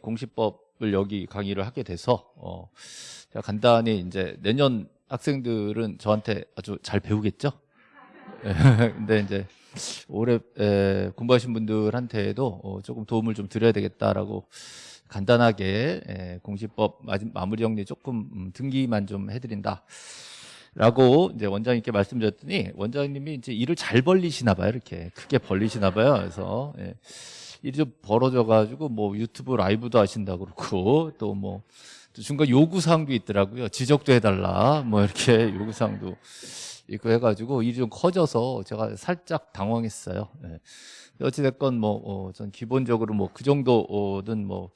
공시법을 여기 강의를 하게 돼서 어, 제가 간단히 이제 내년 학생들은 저한테 아주 잘 배우겠죠. 예, 근데 이제 올해 에, 공부하신 분들한테도 어, 조금 도움을 좀 드려야 되겠다라고 간단하게 에, 공시법 마무리 정리 조금 음, 등기만 좀 해드린다. 라고 이제 원장님께 말씀드렸더니 원장님이 이제 일을 잘 벌리시나 봐요. 이렇게 크게 벌리시나 봐요. 그래서 예, 일이 좀 벌어져 가지고 뭐 유튜브 라이브도 하신다 그러고 또 뭐 중간 요구 사항도 있더라고요. 지적도 해달라 뭐 이렇게 요구 사항도 있고 해가지고 일이 좀 커져서 제가 살짝 당황했어요. 예. 어찌됐건 뭐전 어, 기본적으로 뭐 그 정도는 뭐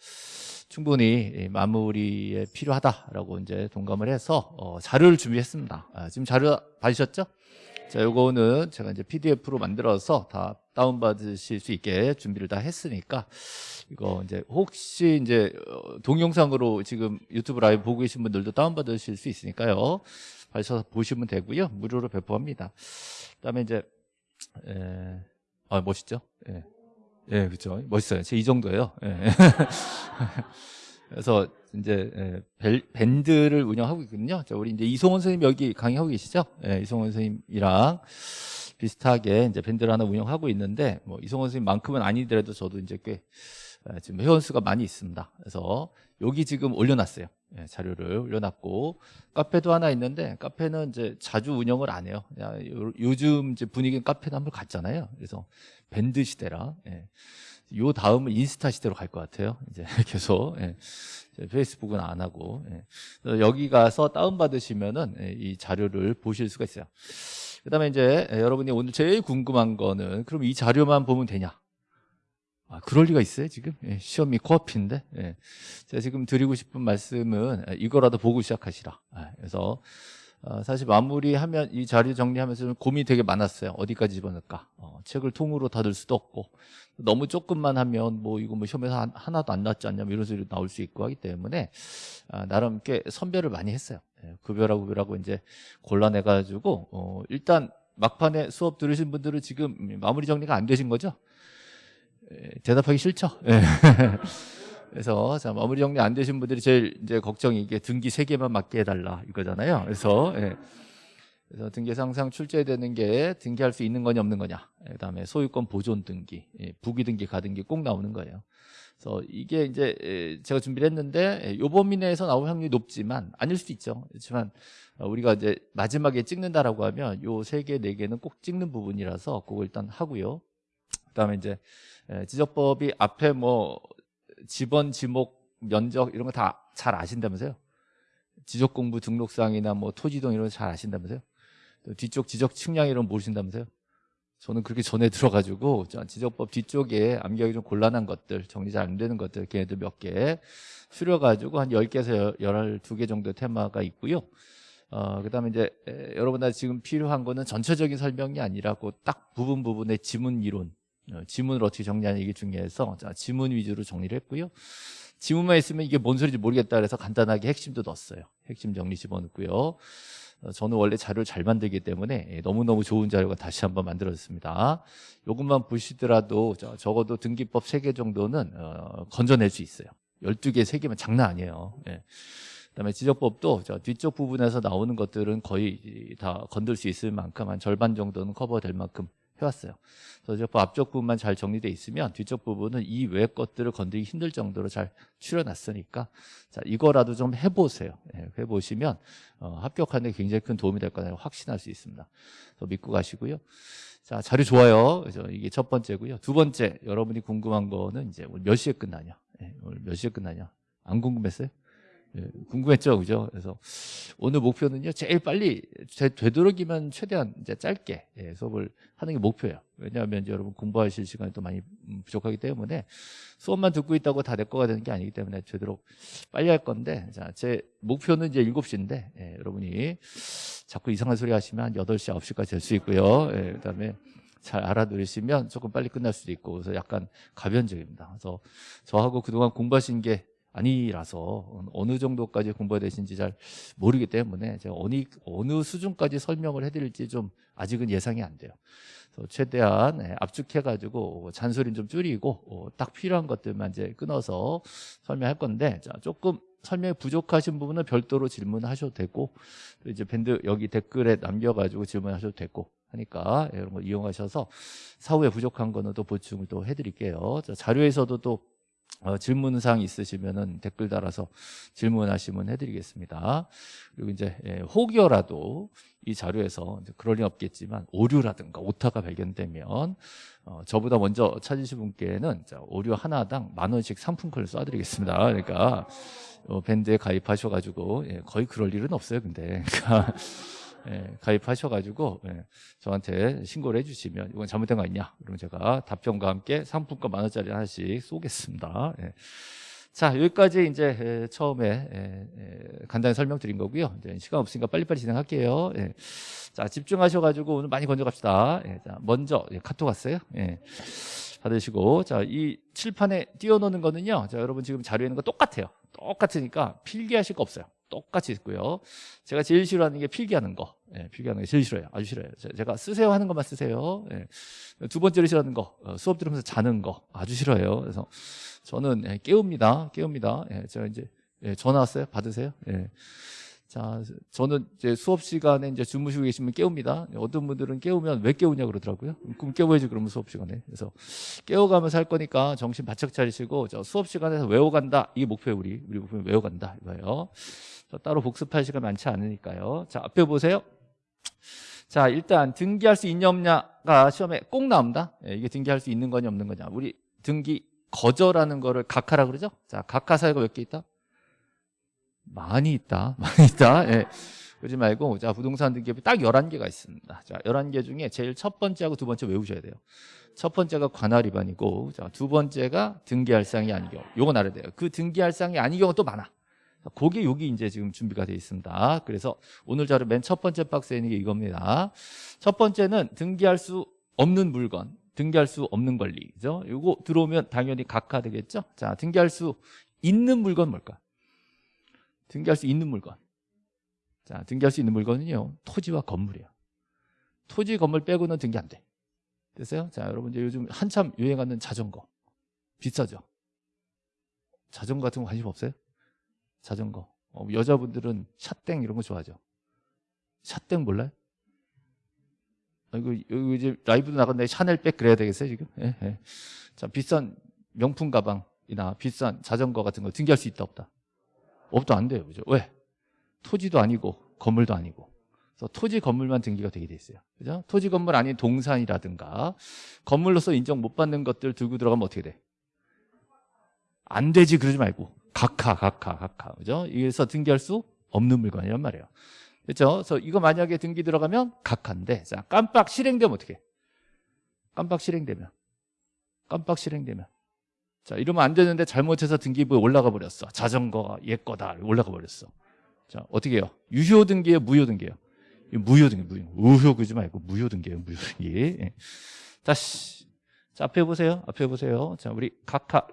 충분히 마무리에 필요하다라고 이제 동감을 해서 어, 자료를 준비했습니다. 아, 지금 자료 받으셨죠? 자, 요거는 제가 이제 PDF로 만들어서 다 다운 받으실 수 있게 준비를 다 했으니까 이거 이제 혹시 이제 어, 동영상으로 지금 유튜브 라이브 보고 계신 분들도 다운 받으실 수 있으니까요. 받으셔서 보시면 되고요. 무료로 배포합니다. 그다음에 이제 에, 아 멋있죠? 예. 예, 그렇죠. 멋있어요. 제 이 정도예요. 예. 그래서 이제 예, 밴드를 운영하고 있거든요. 자, 우리 이제 이송원 선생님 여기 강의하고 계시죠? 예, 이송원 선생님이랑 비슷하게 이제 밴드를 하나 운영하고 있는데 뭐 이송원 선생님만큼은 아니더라도 저도 이제 꽤 예, 지금 회원 수가 많이 있습니다. 그래서 여기 지금 올려놨어요. 예, 자료를 올려놨고 카페도 하나 있는데 카페는 이제 자주 운영을 안 해요. 야, 요즘 이제 분위기는 카페도 한번 갔잖아요. 그래서 밴드 시대라. 예. 요 다음은 인스타 시대로 갈 것 같아요. 이제 계속 예. 페이스북은 안 하고 예. 여기 가서 다운 받으시면은 예, 이 자료를 보실 수가 있어요. 그다음에 이제 여러분이 오늘 제일 궁금한 거는 그럼 이 자료만 보면 되냐? 아, 그럴 리가 있어요, 지금? 예, 시험이 코앞인데. 예. 제가 지금 드리고 싶은 말씀은 이거라도 보고 시작하시라. 아, 그래서 어, 사실 마무리하면 이 자료 정리하면서 고민이 되게 많았어요. 어디까지 집어넣을까? 어, 책을 통으로 닫을 수도 없고 너무 조금만 하면 뭐 이거 뭐 시험에서 하나도 안 났지 않냐 뭐 이런 소리 나올 수 있고 하기 때문에 아, 나름 꽤 선별을 많이 했어요. 예, 급여라고 급여라고 이제 골라내가지고 어, 일단 막판에 수업 들으신 분들은 지금 마무리 정리가 안 되신 거죠? 예, 대답하기 싫죠? 예. 그래서 자 마무리 정리 안 되신 분들이 제일 이제 걱정이 이게 등기 세 개만 맞게 해달라 이거잖아요. 그래서 예. 그래서 등기 상상 출제되는 게 등기할 수 있는 거냐 없는 거냐. 예, 그다음에 소유권 보존 등기, 예, 부기 등기, 가등기 꼭 나오는 거예요. 그래서 이게 이제 예, 제가 준비를 했는데 요 범위 내에서 나올 확률이 높지만 아닐 수도 있죠. 그렇지만 우리가 이제 마지막에 찍는다라고 하면 요 세 개, 네 개는 꼭 찍는 부분이라서 그거 일단 하고요. 그다음에 이제 지적법이 앞에 뭐 지번, 지목, 면적 이런 거 다 잘 아신다면서요? 지적공부 등록상이나 뭐 토지동 이런 거 잘 아신다면서요? 또 뒤쪽 지적 측량 이런 거 모르신다면서요? 저는 그렇게 전에 들어가지고 지적법 뒤쪽에 암기하기 좀 곤란한 것들 정리 잘 안 되는 것들 걔네들 몇개 줄여가지고 한 10개에서 12개 정도 테마가 있고요 어, 그 다음에 이제 에, 여러분들 지금 필요한 거는 전체적인 설명이 아니라 고 딱 부분 부분의 지문 이론 어, 지문을 어떻게 정리하는 이게 중요해서 자, 지문 위주로 정리를 했고요. 지문만 있으면 이게 뭔 소리인지 모르겠다 그래서 간단하게 핵심도 넣었어요. 핵심 정리 집어넣고요. 어, 저는 원래 자료를 잘 만들기 때문에 예, 너무너무 좋은 자료가 다시 한번 만들어졌습니다. 이것만 보시더라도 적어도 등기법 3개 정도는 어, 건져낼 수 있어요. 12개, 3개면 장난 아니에요. 예. 그다음에 지적법도 뒤쪽 부분에서 나오는 것들은 거의 다 건들 수 있을 만큼 한 절반 정도는 커버될 만큼 해왔어요. 그래서 앞쪽 부분만 잘 정리되어 있으면 뒤쪽 부분은 이 외 것들을 건드리기 힘들 정도로 잘 추려놨으니까 자 이거라도 좀 해보세요. 네, 해보시면 어, 합격하는 데 굉장히 큰 도움이 될 거라고 확신할 수 있습니다. 그래서 믿고 가시고요. 자 자료 좋아요. 그래서 이게 첫 번째고요. 두 번째 여러분이 궁금한 거는 이제 몇 시에 끝나냐? 네, 오늘 몇 시에 끝나냐? 안 궁금했어요? 예, 궁금했죠, 그죠? 그래서 오늘 목표는요, 제일 빨리 되도록이면 최대한 이제 짧게 예, 수업을 하는 게 목표예요. 왜냐하면 여러분 공부하실 시간이 또 많이 음, 부족하기 때문에 수업만 듣고 있다고 다 내 거가 되는 게 아니기 때문에 되도록 빨리 할 건데, 자, 제 목표는 이제 7시인데, 예, 여러분이 자꾸 이상한 소리 하시면 한 8시, 9시까지 될 수 있고요. 예, 그 다음에 잘 알아들으시면 조금 빨리 끝날 수도 있고, 그래서 약간 가변적입니다. 그래서 저하고 그동안 공부하신 게 아니라서 어느 정도까지 공부가 되신지 잘 모르기 때문에 제가 어느, 어느 수준까지 설명을 해드릴지 좀 아직은 예상이 안 돼요. 최대한 예, 압축해가지고 잔소리는 좀 줄이고 어, 딱 필요한 것들만 이제 끊어서 설명할 건데 자 조금 설명이 부족하신 부분은 별도로 질문하셔도 되고 또 이제 밴드 여기 댓글에 남겨가지고 질문하셔도 되고 하니까 예, 이런 거 이용하셔서 사후에 부족한 거는 또 보충을 또 해드릴게요. 자, 자료에서도 또 어, 질문사항 있으시면은 댓글 달아서 질문하시면 해드리겠습니다. 그리고 이제 예, 혹여라도 이 자료에서 그럴 리 없겠지만 오류라든가 오타가 발견되면 어, 저보다 먼저 찾으신 분께는 자, 오류 하나당 만 원씩 상품권을 쏴드리겠습니다. 그러니까 어, 밴드에 가입하셔가지고 예, 거의 그럴 일은 없어요. 근데 그러니까 예, 가입하셔가지고 예, 저한테 신고를 해주시면 이건 잘못된 거 아니냐? 그러면 제가 답변과 함께 상품권 만 원짜리 하나씩 쏘겠습니다. 예. 자 여기까지 이제 예, 처음에 예, 예, 간단히 설명드린 거고요. 이제 시간 없으니까 빨리빨리 진행할게요. 예. 자 집중하셔가지고 오늘 많이 건져 갑시다. 예, 자, 먼저 예, 카톡 왔어요? 예. 받으시고 자 이 칠판에 띄워놓는 거는요 자 여러분 지금 자료에 있는 거 똑같아요. 똑같으니까 필기하실 거 없어요 똑같이 있고요. 제가 제일 싫어하는 게 필기하는 거. 예, 필기하는 게 제일 싫어요. 아주 싫어요. 제가 쓰세요 하는 것만 쓰세요. 예. 두 번째로 싫어하는 거, 어, 수업 들으면서 자는 거 아주 싫어요. 그래서 저는 예, 깨웁니다. 깨웁니다. 예, 제가 이제 예, 전화 왔어요. 받으세요. 예. 자, 저는 이제 수업 시간에 이제 주무시고 계시면 깨웁니다. 어떤 분들은 깨우면 왜 깨우냐 그러더라고요. 꿈 깨워야지 그러면 수업 시간에. 그래서 깨워가면서 할 거니까 정신 바짝 차리시고 저 수업 시간에서 외워간다. 이게 목표예요, 우리. 우리 목표 외워간다. 이거예요. 따로 복습할 시간 많지 않으니까요. 자, 앞에 보세요. 자, 일단 등기할 수 있냐 없냐가 시험에 꼭 나옵니다. 예, 이게 등기할 수 있는 거냐 없는 거냐. 우리 등기 거절하는 거를 각하라 그러죠? 자, 각하 사유가 몇 개 있다? 많이 있다. 많이 있다. 예. 그러지 말고 자, 부동산 등기업이 딱 11개가 있습니다. 자, 11개 중에 제일 첫 번째하고 두 번째 외우셔야 돼요. 첫 번째가 관할 위반이고 자, 두 번째가 등기할 사항이 아닌 경우. 요건 알아야 돼요. 그 등기할 사항이 아닌 경우 또 많아. 그게 여기 이제 지금 준비가 되어 있습니다. 그래서 오늘 자료 맨 첫 번째 박스에 있는 게 이겁니다. 첫 번째는 등기할 수 없는 물건, 등기할 수 없는 권리. 죠 이거 들어오면 당연히 각하 되겠죠? 자, 등기할 수 있는 물건 뭘까? 등기할 수 있는 물건. 자, 등기할 수 있는 물건은요. 토지와 건물이에요. 토지, 건물 빼고는 등기 안 돼. 됐어요? 자, 여러분 이제 요즘 한참 유행하는 자전거. 비싸죠? 자전거 같은 거 관심 없어요? 자전거. 어, 여자분들은 샷땡 이런 거 좋아하죠. 샷땡 몰라요? 아, 이거, 이거 이제 라이브도 나갔는데 샤넬백 그래야 되겠어요, 지금? 예, 예. 자, 비싼 명품 가방이나 비싼 자전거 같은 거 등기할 수 있다, 없다? 없다, 안 돼요. 그죠? 왜? 토지도 아니고, 건물도 아니고. 그래서 토지, 건물만 등기가 되게 돼 있어요. 그죠? 토지, 건물 아닌 동산이라든가, 건물로서 인정 못 받는 것들 들고 들어가면 어떻게 돼? 안 되지, 그러지 말고. 각하, 각하, 각하. 그죠? 이래서 등기할 수 없는 물건이란 말이에요. 그렇죠? 그래서 이거 만약에 등기 들어가면 각하인데, 자, 깜빡 실행되면 어떻게? 깜빡 실행되면. 깜빡 실행되면. 자, 이러면 안 되는데 잘못해서 등기부에 올라가 버렸어. 자전거가 얘 거다. 올라가 버렸어. 자, 어떻게 해요? 유효 등기예요? 무효 등기예요? 무효 등기, 무효. 우효 그지 말고 무효 등기예요, 무효 등기. 예. 다시. 자, 앞에 보세요. 앞에 보세요. 자, 우리 각하.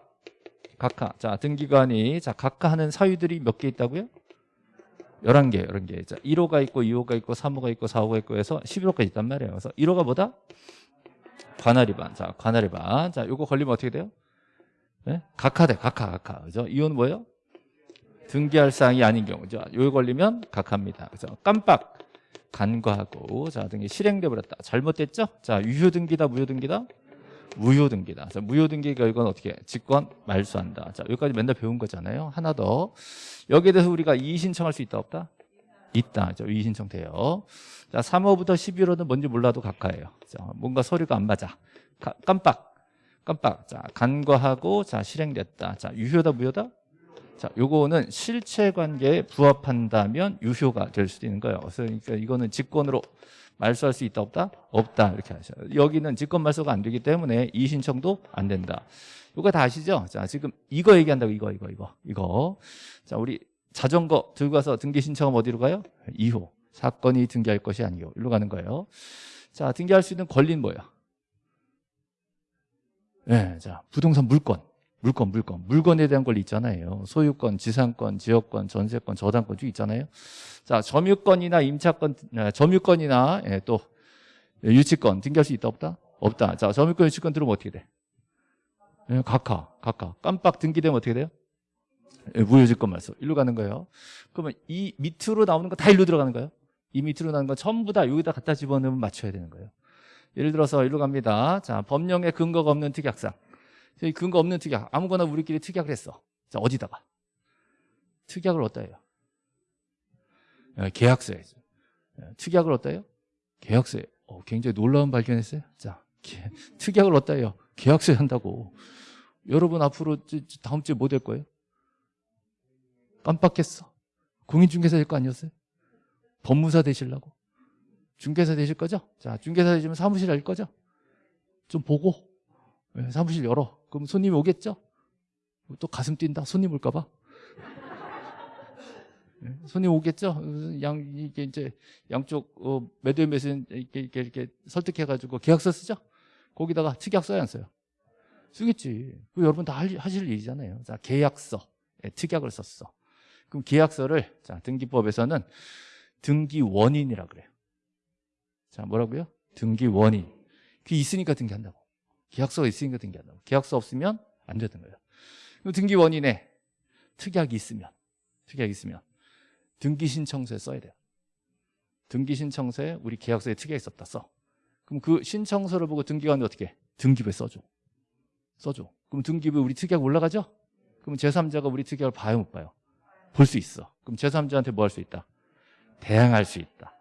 각하. 자, 등기관이 자, 각하 하는 사유들이 몇 개 있다고요? 11개, 11개. 자, 1호가 있고 2호가 있고 3호가 있고 4호가 있고 해서 11호까지 있단 말이에요. 그래서 1호가 뭐다? 관할 위반. 자, 관할 위반. 자, 요거 걸리면 어떻게 돼요? 네? 각하돼. 각하, 각하. 그죠? 이호는 뭐예요? 등기할 사항이 아닌 경우죠. 요거 걸리면 각하입니다. 그래서 깜빡 간과하고 자, 등기 실행돼 버렸다. 잘못됐죠? 자, 유효 등기다, 무효 등기다? 무효 등기다. 자, 무효 등기 결과는 어떻게? 직권 말소한다. 자, 여기까지 맨날 배운 거잖아요. 하나 더. 여기에 대해서 우리가 이의 신청할 수 있다 없다? 있다. 자, 이의 신청 돼요. 자, 3호부터 11호는 뭔지 몰라도 각하예요. 자, 뭔가 서류가 안 맞아. 가, 깜빡. 깜빡. 자, 간과하고 자, 실행됐다. 자, 유효다 무효다? 자, 요거는 실체 관계에 부합한다면 유효가 될 수도 있는 거예요. 그러니까 이거는 직권으로 말소할 수 있다 없다? 없다 이렇게 하셔요. 여기는 직권 말소가 안 되기 때문에 이 신청도 안 된다. 이거 다 아시죠? 자 지금 이거 얘기한다고 이거 이거 이거 이거. 자 우리 자전거 들고 가서 등기 신청하면 어디로 가요? 2호 사건이 등기할 것이 아니요 일로 가는 거예요. 자 등기할 수 있는 권리는 뭐야? 네, 자 부동산 물권 물건, 물건. 물건에 대한 권리 있잖아요. 소유권, 지상권, 지역권, 전세권, 저당권 쭉 있잖아요. 자, 점유권이나 임차권, 아, 점유권이나 예, 또 유치권 등기할 수 있다 없다? 없다. 자, 점유권, 유치권 들어오면 어떻게 돼? 예, 각하, 각하. 깜빡 등기되면 어떻게 돼요? 예, 무효지권 말소. 일로 가는 거예요. 그러면 이 밑으로 나오는 거 다 일로 들어가는 거예요? 이 밑으로 나오는 거 전부 다 여기다 갖다 집어넣으면 맞춰야 되는 거예요. 예를 들어서 일로 갑니다. 자, 법령에 근거가 없는 특약상. 이 근거 없는 특약. 아무거나 우리끼리 특약을 했어. 자, 어디다가? 특약을 어디다 해요? 예, 계약서에. 예, 특약을 어디다 해요? 계약서에. 어, 굉장히 놀라운 발견했어요. 자, 계, 특약을 어디다 해요? 계약서에 한다고. 여러분 앞으로 다음 주에 뭐 될 거예요? 깜빡했어. 공인중개사 될 거 아니었어요? 법무사 되시려고? 중개사 되실 거죠? 자, 중개사 되시면 사무실 할 거죠? 좀 보고 네, 사무실 열어. 그럼 손님이 오겠죠? 또 가슴 뛴다. 손님 올까 봐. 네, 손님 오겠죠? 양 이게 이제 양쪽 어, 매도인 매수인 이렇게, 이렇게 이렇게 설득해 가지고 계약서 쓰죠? 거기다가 특약 써야 안 써요? 쓰겠지. 그 여러분 다 하실 일이잖아요. 자, 계약서, 네, 특약을 썼어. 그럼 계약서를 자 등기법에서는 등기 원인이라 그래요. 자 뭐라고요? 등기 원인. 그게 있으니까 등기한다고. 계약서가 있으니까 등기한다고. 계약서 없으면 안 되는 거예요. 등기 원인에 특약이 있으면 특약이 있으면 등기 신청서에 써야 돼요. 등기 신청서에 우리 계약서에 특약이 있었다 써. 그럼 그 신청서를 보고 등기관이 어떻게 해? 등기부에 써줘. 써줘. 그럼 등기부에 우리 특약 올라가죠? 그럼 제3자가 우리 특약을 봐요 못 봐요? 볼 수 있어. 그럼 제3자한테 뭐 할 수 있다? 대항할 수 있다.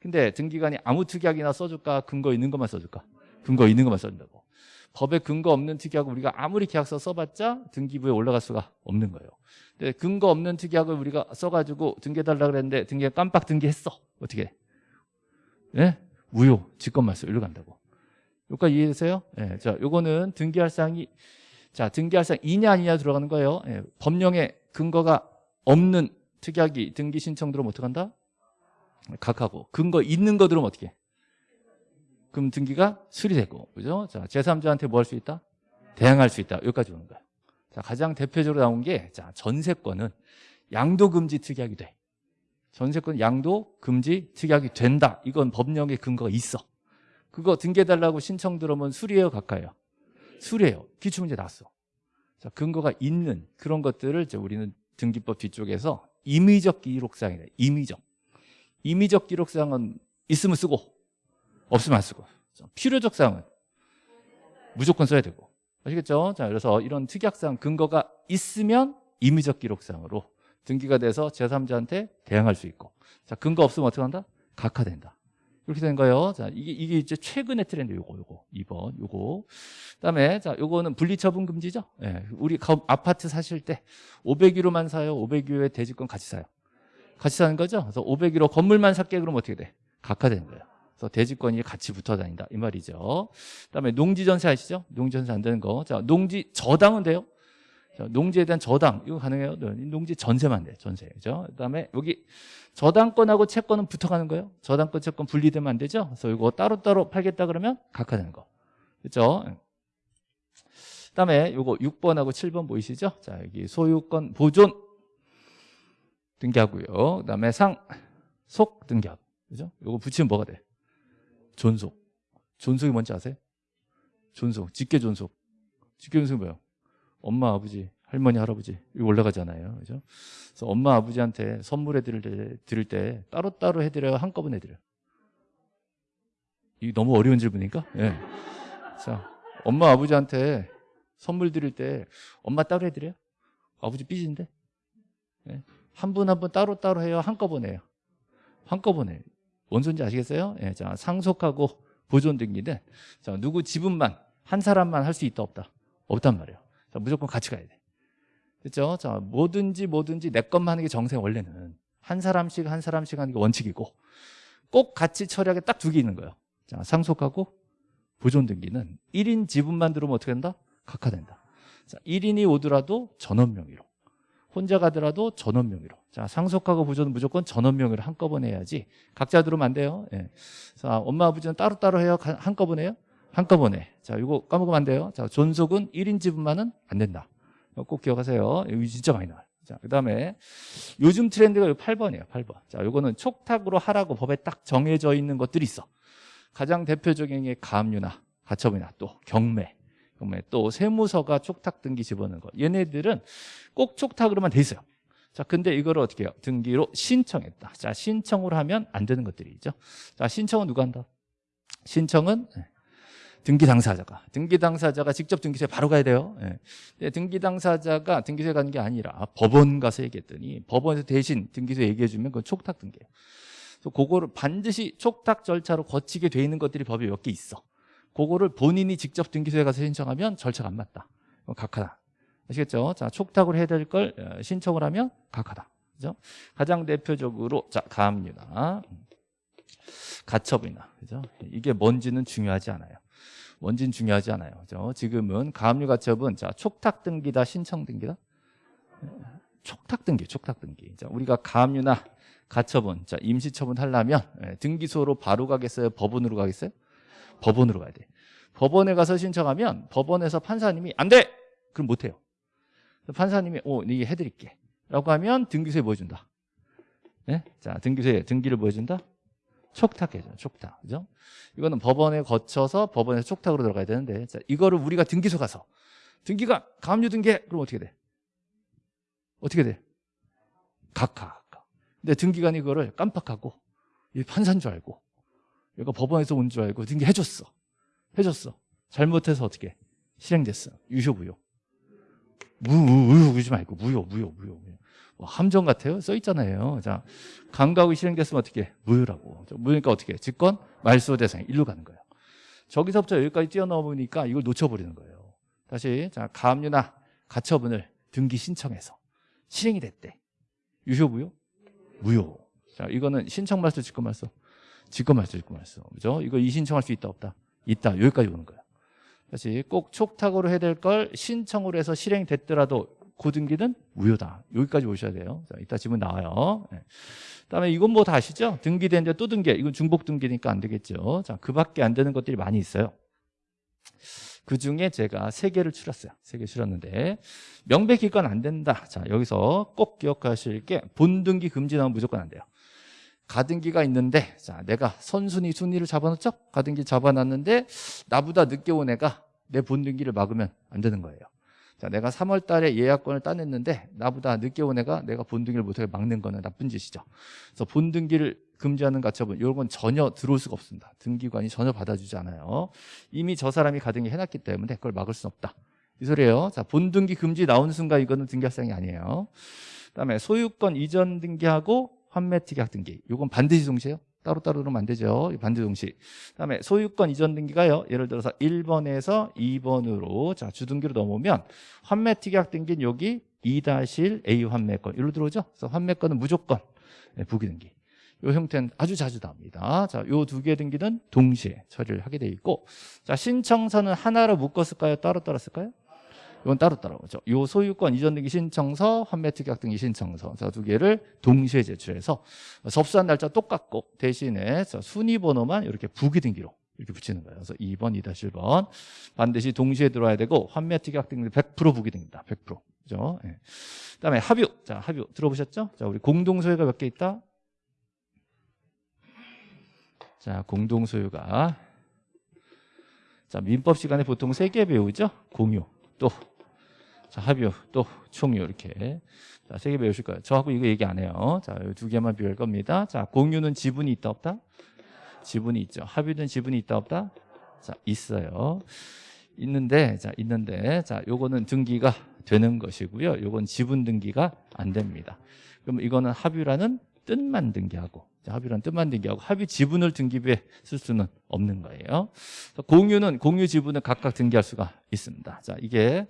근데 등기관이 아무 특약이나 써줄까? 근거 있는 것만 써줄까? 근거 있는 것만 써준다고. 법에 근거 없는 특약을 우리가 아무리 계약서 써봤자 등기부에 올라갈 수가 없는 거예요. 근데 근거 없는 특약을 우리가 써가지고 등기해달라 그랬는데 등기 깜빡 등기했어. 어떻게? 예? 무효, 직권말소 일로 간다고. 여기까지 이해되세요? 예, 자, 요거는 등기할 사항이 자 등기할 사항 이냐 아니냐 들어가는 거예요. 예, 법령에 근거가 없는 특약이 등기 신청 들어오면 어떡한다? 각하고 근거 있는 거 들으면 어떻게 그럼 등기가 수리되고 그죠? 자, 제3자한테 뭐 할 수 있다? 대항할 수 있다. 여기까지 오는 거야. 자, 가장 대표적으로 나온 게 자, 전세권은 양도 금지 특약이 돼. 전세권 양도 금지 특약이 된다. 이건 법령에 근거가 있어. 그거 등기해달라고 신청 들어오면 수리해요, 각하예요? 수리해요. 기출문제 나왔어. 자, 근거가 있는 그런 것들을 이제 우리는 등기법 뒤쪽에서 임의적 기록상이래. 임의적. 임의적 기록상은 있으면 쓰고 없으면 안 쓰고 필요적 사항은 무조건 써야 되고 아시겠죠? 자, 그래서 이런 특약상 근거가 있으면 임의적 기록상으로 등기가 돼서 제3자한테 대항할 수 있고 자, 근거 없으면 어떻게 한다? 각하된다. 이렇게 된 거예요. 자, 이게, 이게 이제 최근의 트렌드 요거, 요거. 2번, 요거. 그 다음에, 자, 요거는 분리처분 금지죠? 예. 우리 아파트 사실 때 501호만 사요? 501호에 대지권 같이 사요? 같이 사는 거죠? 그래서 501호 건물만 살게 그러면 어떻게 돼? 각하되는 거예요. 그래서 대지권이 같이 붙어 다닌다. 이 말이죠. 그 다음에 농지 전세 아시죠? 농지 전세 안 되는 거. 자, 농지 저당은 돼요? 자, 농지에 대한 저당. 이거 가능해요? 네, 농지 전세만 돼. 전세. 그죠? 그 다음에 여기 저당권하고 채권은 붙어 가는 거예요. 저당권, 채권 분리되면 안 되죠? 그래서 이거 따로따로 팔겠다 그러면 각하되는 거. 그죠? 그 다음에 요거 6번하고 7번 보이시죠? 자, 여기 소유권 보존 등기하고요. 그다음에 상, 속 등기하고. 그죠? 요거 붙이면 뭐가 돼? 존속. 존속이 뭔지 아세요? 존속. 직계 존속. 직계 존속이 뭐예요? 엄마, 아버지, 할머니, 할아버지 이거 올라가잖아요. 그죠? 그래서 엄마, 아버지한테 선물해 드릴 때, 드릴 때 따로따로 해 드려요? 한꺼번에 해 드려요? 이 너무 어려운 질문이니까? 예. 자, 엄마, 아버지한테 선물 드릴 때 엄마 따로 해 드려요? 아버지 삐진데? 예. 한 분 한 분 따로따로 해요? 한꺼번에 해요? 한꺼번에. 뭔 소리인지 아시겠어요? 예, 자, 상속하고 보존 등기는 자, 누구 지분만 한 사람만 할 수 있다 없다? 없단 말이에요. 자, 무조건 같이 가야 돼. 그렇죠? 자, 뭐든지 뭐든지 내 것만 하는 게 정세 원래는 한 사람씩 한 사람씩 하는 게 원칙이고 꼭 같이 처리하게 딱 두 개 있는 거예요. 자, 상속하고 보존 등기는 1인 지분만 들어오면 어떻게 된다? 각하된다. 자, 1인이 오더라도 전원 명의로 혼자 가더라도 전원 명의로. 자, 상속하고 부조는 무조건 전원 명의로 한꺼번에 해야지. 각자 들어오면 안 돼요. 예. 자, 엄마 아버지는 따로따로 해요? 한꺼번에 해요? 한꺼번에. 자, 이거 까먹으면 안 돼요. 자, 존속은 1인 지분만은 안 된다. 이거 꼭 기억하세요. 이거 진짜 많이 나와요. 자, 그 다음에 요즘 트렌드가 8번이에요. 8번. 자, 요거는 촉탁으로 하라고 법에 딱 정해져 있는 것들이 있어. 가장 대표적인 게 가압류나 가처분이나 또 경매 또 세무서가 촉탁 등기 집어넣는 거. 얘네들은 꼭 촉탁으로만 돼 있어요. 자, 근데 이거를 어떻게 해요? 등기로 신청했다. 자, 신청을 하면 안 되는 것들이죠. 자, 신청은 누가 한다? 신청은 네. 등기 당사자가 등기 당사자가 직접 등기소에 바로 가야 돼요. 예. 등기 당사자가 등기소에 가는 게 아니라 법원 가서 얘기했더니 법원에서 대신 등기소에 얘기해 주면 그건 촉탁 등기예요. 그거를 반드시 촉탁 절차로 거치게 돼 있는 것들이 법에 몇 개 있어. 그거를 본인이 직접 등기소에 가서 신청하면 절차가 안 맞다. 그건 각하다. 아시겠죠? 자, 촉탁을 해야 될걸 어, 신청을 하면 각하다. 그죠? 가장 대표적으로 자, 가압류나 가처분이나 그죠? 이게 뭔지는 중요하지 않아요. 뭔지는 중요하지 않아요. 그죠? 지금은 가압류 가처분 자, 촉탁 등기다 신청 등기다? 촉탁 등기, 촉탁 등기. 자, 우리가 가압류나 가처분, 자, 임시 처분 하려면 예, 등기소로 바로 가겠어요? 법원으로 가겠어요? 법원으로 가야 돼. 법원에 가서 신청하면 법원에서 판사님이 안 돼! 그럼 못 해요. 판사님이 오, 네 해드릴게. 라고 하면 등기소에 보여준다. 네? 자, 등기소에 등기를 보여준다? 촉탁해줘, 촉탁. 그죠? 이거는 법원에 거쳐서 법원에서 촉탁으로 들어가야 되는데, 자, 이거를 우리가 등기소 가서, 등기가 가압류 등기해. 그럼 어떻게 돼? 어떻게 돼? 각하, 각하. 근데 등기관이 이거를 깜빡하고, 이 판사인 줄 알고, 이거 법원에서 온 줄 알고 등기해줬어. 해줬어. 잘못해서 어떻게? 실행됐어. 유효무효. 무, 무효 그러지 말고 무효, 무효, 무효. 무효. 뭐 함정 같아요? 써 있잖아요. 자, 강가구 실행됐으면 어떻게? 무효라고. 무효니까 어떻게? 직권, 말소 대상 일로 가는 거예요. 저기서부터 여기까지 뛰어넘으니까 이걸 놓쳐버리는 거예요. 다시, 자, 가압류나 가처분을 등기 신청해서 실행이 됐대. 유효, 무효? 무효. 자, 이거는 신청 말소, 직권 말소. 직권 말소, 직권 말소. 그죠? 이거 이 신청할 수 있다, 없다? 있다. 여기까지 오는 거예요. 다시 꼭 촉탁으로 해야 될 걸 신청으로 해서 실행됐더라도 고등기는 무효다. 여기까지 오셔야 돼요. 자, 이따 지문 나와요. 네. 그다음에 이건 뭐 다 아시죠? 등기되는데 또 등기. 이건 중복 등기니까 안 되겠죠. 자, 그밖에 안 되는 것들이 많이 있어요. 그 중에 제가 세 개를 추렸어요. 세 개 추렸는데 명백히 이건 안 된다. 자, 여기서 꼭 기억하실 게 본등기 금지 나오면 무조건 안 돼요. 가등기가 있는데 자 내가 선순위 순위를 잡아놓죠? 가등기 잡아놨는데 나보다 늦게 온 애가 내 본등기를 막으면 안 되는 거예요. 자 내가 3월 달에 예약권을 따냈는데 나보다 늦게 온 애가 내가 본등기를 못하게 막는 거는 나쁜 짓이죠. 그래서 본등기를 금지하는 가처분 이런 건 전혀 들어올 수가 없습니다. 등기관이 전혀 받아주지 않아요. 이미 저 사람이 가등기 해놨기 때문에 그걸 막을 수는 없다. 이 소리예요. 자 본등기 금지 나오는 순간 이거는 등기할 사항이 아니에요. 그다음에 소유권 이전 등기하고 환매 특약 등기. 이건 반드시 동시에요. 따로따로 그러면 안 되죠. 반드 동시. 그다음에 소유권 이전 등기가요. 예를 들어서 1번에서 2번으로 자, 주등기로 넘으면 환매 특약 등기는 여기 2-1A 환매권. 이로 들어오죠. 그래서 환매권은 무조건 네, 부기 등기. 이 형태는 아주 자주 나옵니다. 자, 요 두 개 등기는 동시에 처리를 하게 돼 있고 자, 신청서는 하나로 묶었을까요? 따로따로 쓸까요? 이건 따로따로 그죠. 요 소유권 이전 등기 신청서, 환매 특약 등기 신청서 두 개를 동시에 제출해서 접수한 날짜 똑같고 대신에 순위 번호만 이렇게 부기 등기로 이렇게 붙이는 거예요. 그래서 2번, 2-1번 반드시 동시에 들어와야 되고 환매 특약 등기 100% 부기 등기다. 100%. 그죠? 예. 그다음에 합유. 자, 합유 들어보셨죠? 자, 우리 공동 소유가 몇 개 있다? 자, 공동 소유가 자, 민법 시간에 보통 세 개 배우죠? 공유. 또 자, 합유, 또 총유 이렇게 자, 세 개 배우실 거예요. 저하고 이거 얘기 안 해요. 자, 두 개만 비할 겁니다. 자, 공유는 지분이 있다 없다? 지분이 있죠. 합유는 지분이 있다 없다? 자, 있어요. 있는데 자, 있는데 자, 요거는 등기가 되는 것이고요. 요건 지분 등기가 안 됩니다. 그럼 이거는 합유라는 뜻만 등기하고 합의란 뜻만 등기하고 합의 지분을 등기부에 쓸 수는 없는 거예요. 공유는 공유 지분을 각각 등기할 수가 있습니다. 자, 이게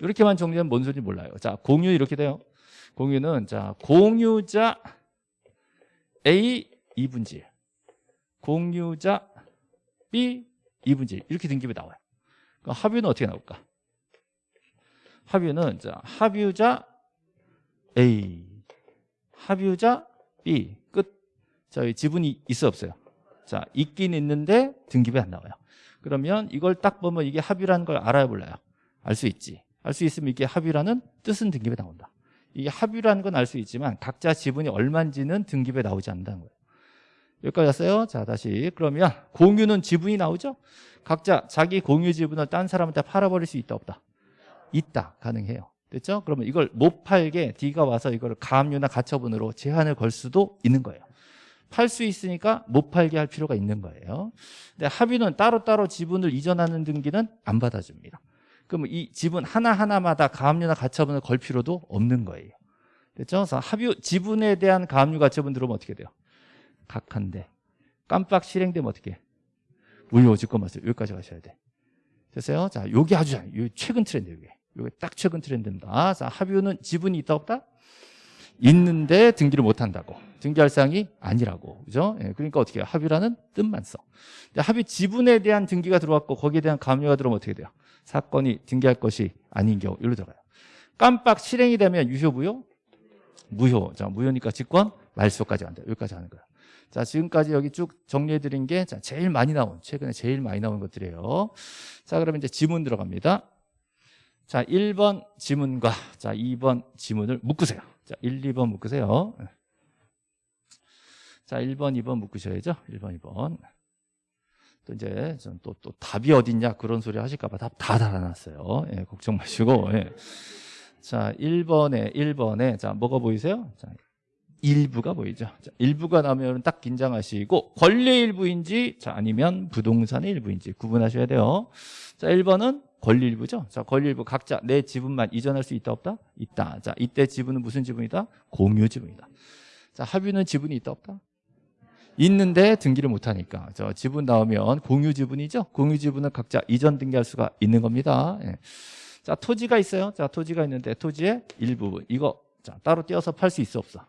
이렇게만 정리하면 뭔 소리인지 몰라요. 자, 공유 이렇게 돼요. 공유는 자, 공유자 A 2분지 공유자 B 2분지 이렇게 등기부에 나와요. 그럼 합유는 어떻게 나올까? 합유는 자, 합유자 A 합유자 B 끝 자, 지분이 있어 없어요? 자, 있긴 있는데 등기부에 안 나와요. 그러면 이걸 딱 보면 이게 합의라는 걸 알아야 몰라요. 알 수 있지. 알 수 있으면 이게 합의라는 뜻은 등기부에 나온다. 이게 합의라는 건 알 수 있지만 각자 지분이 얼마인지는 등기부에 나오지 않는다는 거예요. 여기까지 왔어요? 자, 다시. 그러면 공유는 지분이 나오죠? 각자 자기 공유 지분을 딴 사람한테 팔아버릴 수 있다, 없다? 있다. 가능해요. 됐죠? 그러면 이걸 못 팔게 D가 와서 이걸 가압류나 가처분으로 제한을 걸 수도 있는 거예요. 팔 수 있으니까 못 팔게 할 필요가 있는 거예요. 근데 합의는 따로따로 지분을 이전하는 등기는 안 받아줍니다. 그럼 이 지분 하나하나마다 가압류나 가처분을 걸 필요도 없는 거예요. 됐죠? 그래서 합의 지분에 대한 가압류 가처분 들어오면 어떻게 돼요? 각한데 깜빡 실행되면 어떻게 해? 무효지권 말씀 여기까지 가셔야 돼. 됐어요? 자, 요게 아주 잘, 요 최근 트렌드 요게. 요게 딱 최근 트렌드입니다. 자, 합의는 지분이 있다 없다? 있는데 등기를 못 한다고. 등기할 사항이 아니라고. 그죠? 예, 그러니까 어떻게 해요? 합의라는 뜻만 써. 합의 지분에 대한 등기가 들어왔고 거기에 대한 감료가 들어오면 어떻게 돼요? 사건이 등기할 것이 아닌 경우 여기로 들어가요. 깜빡 실행이 되면 유효 무효? 무효. 자, 무효니까 직권 말소까지 간다. 여기까지 하는 거야. 자, 지금까지 여기 쭉 정리해 드린 게 자, 제일 많이 나온 최근에 제일 많이 나온 것들이에요. 자, 그러면 이제 지문 들어갑니다. 자, 1번 지문과 자, 2번 지문을 묶으세요. 자, 1, 2번 묶으세요. 자, 1번, 2번 묶으셔야죠. 1번, 2번. 또 이제 또, 또 답이 어딨냐 그런 소리 하실까봐 답 다 달아놨어요. 예, 걱정 마시고. 예. 자, 1번에, 1번에, 자, 뭐가 보이세요? 자, 일부가 보이죠. 자, 일부가 나오면 딱 긴장하시고, 권리 일부인지, 자, 아니면 부동산의 일부인지 구분하셔야 돼요. 자, 1번은 권리 일부죠. 자, 권리 일부 각자 내 지분만 이전할 수 있다, 없다? 있다. 자, 이때 지분은 무슨 지분이다? 공유 지분이다. 자, 합의는 지분이 있다, 없다? 있는데 등기를 못하니까 저 지분 나오면 공유 지분이죠 공유 지분은 각자 이전 등기할 수가 있는 겁니다 예. 자 토지가 있어요 자 토지가 있는데 토지의 일부분 이거 자 따로 떼어서 팔 수 있어 없어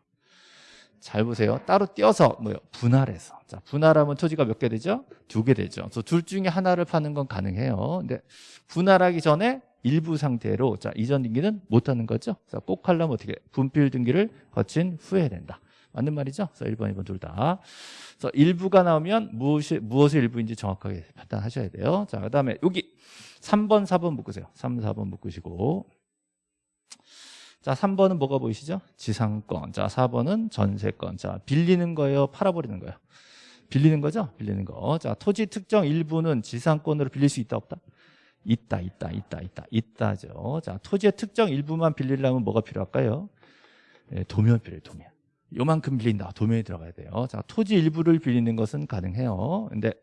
잘 보세요 따로 떼어서 뭐요 분할해서 자 분할하면 토지가 몇 개 되죠 두 개 되죠 그래서 둘 중에 하나를 파는 건 가능해요 근데 분할하기 전에 일부 상태로 자 이전 등기는 못 하는 거죠 그래서 꼭 하려면 어떻게 분필 등기를 거친 후에 된다 맞는 말이죠? 그래서 1번, 2번 둘 다. 그래서 일부가 나오면 무엇이, 무엇의 일부인지 정확하게 판단하셔야 돼요. 자, 그 다음에 여기 3번, 4번 묶으세요. 3, 4번 묶으시고. 자, 3번은 뭐가 보이시죠? 지상권. 자, 4번은 전세권. 자, 빌리는 거예요? 팔아버리는 거예요? 빌리는 거죠? 빌리는 거. 자, 토지 특정 일부는 지상권으로 빌릴 수 있다, 없다? 있다, 있다, 있다, 있다, 있다죠. 자, 토지의 특정 일부만 빌리려면 뭐가 필요할까요? 네, 도면 필요해요, 도면. 요만큼 빌린다. 도면에 들어가야 돼요. 자, 토지 일부를 빌리는 것은 가능해요. 근데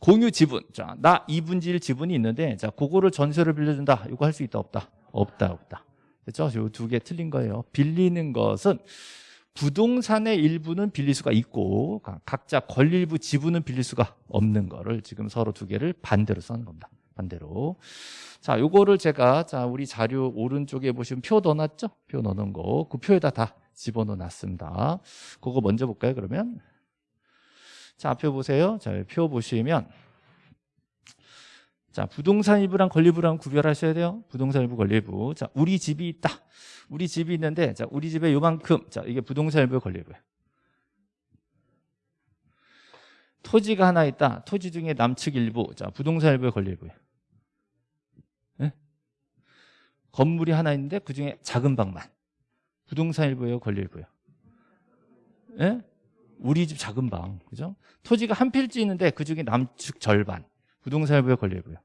공유 지분. 자, 나 2분지 1 지분이 있는데 자, 그거를 전세를 빌려 준다. 이거 할 수 있다 없다? 없다 없다. 그렇죠? 요두 개 틀린 거예요. 빌리는 것은 부동산의 일부는 빌릴 수가 있고 각자 권리일부 지분은 빌릴 수가 없는 거를 지금 서로 두 개를 반대로 써는 겁니다. 반대로. 자, 요거를 제가 자, 우리 자료 오른쪽에 보시면 표 넣어 놨죠? 표 넣어 놓은 거. 그 표에다 다 집어넣어 놨습니다. 그거 먼저 볼까요, 그러면? 자, 표 보세요. 자, 표 보시면 자, 부동산 일부랑 권리부랑 구별하셔야 돼요. 부동산 일부, 권리부. 자, 우리 집이 있다. 우리 집이 있는데 자, 우리 집에 요만큼. 자, 이게 부동산 일부, 권리부예요. 토지가 하나 있다. 토지 중에 남측 일부. 자, 부동산 일부의 권리부예요. 네? 건물이 하나 있는데 그 중에 작은 방만. 부동산 일부예요, 권리 일부예요? 예? 우리 집 작은 방, 그죠? 토지가 한 필지 있는데 그 중에 남측 절반. 부동산 일부예요, 권리 일부예요?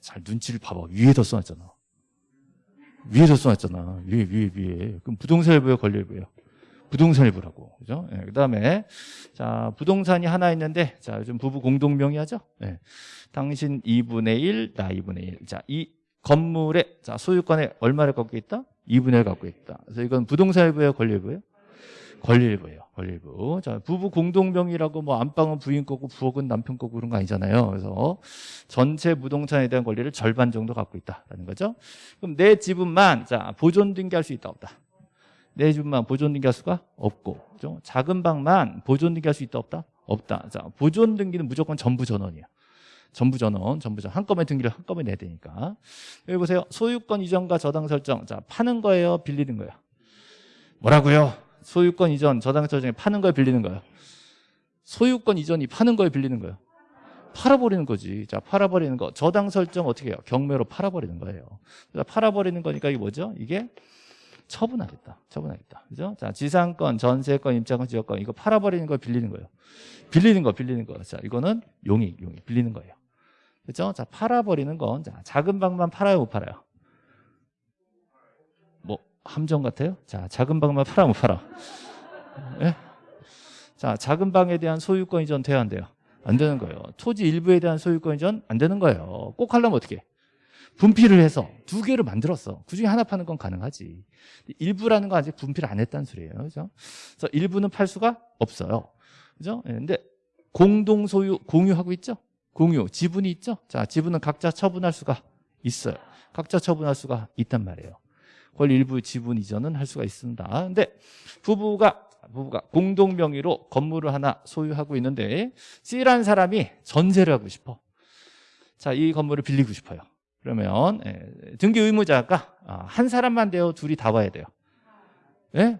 잘 눈치를 봐봐. 위에다 써놨잖아. 위에다 써놨잖아. 위에, 위에, 위에. 그럼 부동산 일부예요, 권리 일부예요? 부동산 일부라고. 그죠? 예, 그 다음에, 자, 부동산이 하나 있는데, 자, 요즘 부부 공동 명의 하죠? 예. 당신 2분의 1, 나 2분의 1. 자, 이 건물에, 자, 소유권에 얼마를 갖고 있다? 2분의 1 갖고 있다. 그래서 이건 부동산 일부예요, 권리 일부예요? 권리 일부예요. 일부. 자, 부부 공동명의라고 뭐 안방은 부인 거고 부엌은 남편 거고 그런 거 아니잖아요. 그래서 전체 부동산에 대한 권리를 절반 정도 갖고 있다라는 거죠. 그럼 내 지분만 자, 보존 등기할 수 있다 없다. 내 지분만 보존 등기할 수가 없고. 그죠? 작은 방만 보존 등기할 수 있다 없다? 없다. 자, 보존 등기는 무조건 전부 전원이에요. 전부 전원, 전부 전 한꺼번에 등기를 한꺼번에 내야 되니까. 여기 보세요. 소유권 이전과 저당 설정. 자, 파는 거예요, 빌리는 거예요? 뭐라고요? 소유권 이전, 저당 설정에 파는 거예요, 빌리는 거예요? 소유권 이전이 파는 거예요, 빌리는 거예요? 팔아버리는 거지. 자, 팔아버리는 거. 저당 설정 어떻게 해요? 경매로 팔아버리는 거예요. 자, 팔아버리는 거니까 이게 뭐죠? 이게 처분하겠다. 처분하겠다. 그죠? 자, 지상권, 전세권, 임차권, 지역권. 이거 팔아버리는 거 빌리는 거예요. 빌리는 거, 빌리는 거. 자, 이거는 용익, 용익. 빌리는 거예요. 그죠? 자, 팔아버리는 건, 자, 작은 방만 팔아요, 못 팔아요? 뭐, 함정 같아요? 자, 작은 방만 팔아, 못 팔아? 예? 자, 작은 방에 대한 소유권 이전 돼야 안 돼요? 안 되는 거예요. 토지 일부에 대한 소유권 이전 안 되는 거예요. 꼭 하려면 어떻게? 해? 분필을 해서 두 개를 만들었어. 그 중에 하나 파는 건 가능하지. 일부라는 건 아직 분필을 안 했다는 소리예요. 그죠? 그래서 일부는 팔 수가 없어요. 그죠? 예, 근데 공동 소유, 공유하고 있죠? 공유, 지분이 있죠? 자, 지분은 각자 처분할 수가 있어요. 각자 처분할 수가 있단 말이에요. 그걸 일부 지분 이전은 할 수가 있습니다. 근데 부부가 부부가 공동 명의로 건물을 하나 소유하고 있는데 C라는 사람이 전세를 하고 싶어. 자, 이 건물을 빌리고 싶어요. 그러면 예, 등기 의무자가 아, 한 사람만 돼요. 둘이 다 와야 돼요. 예?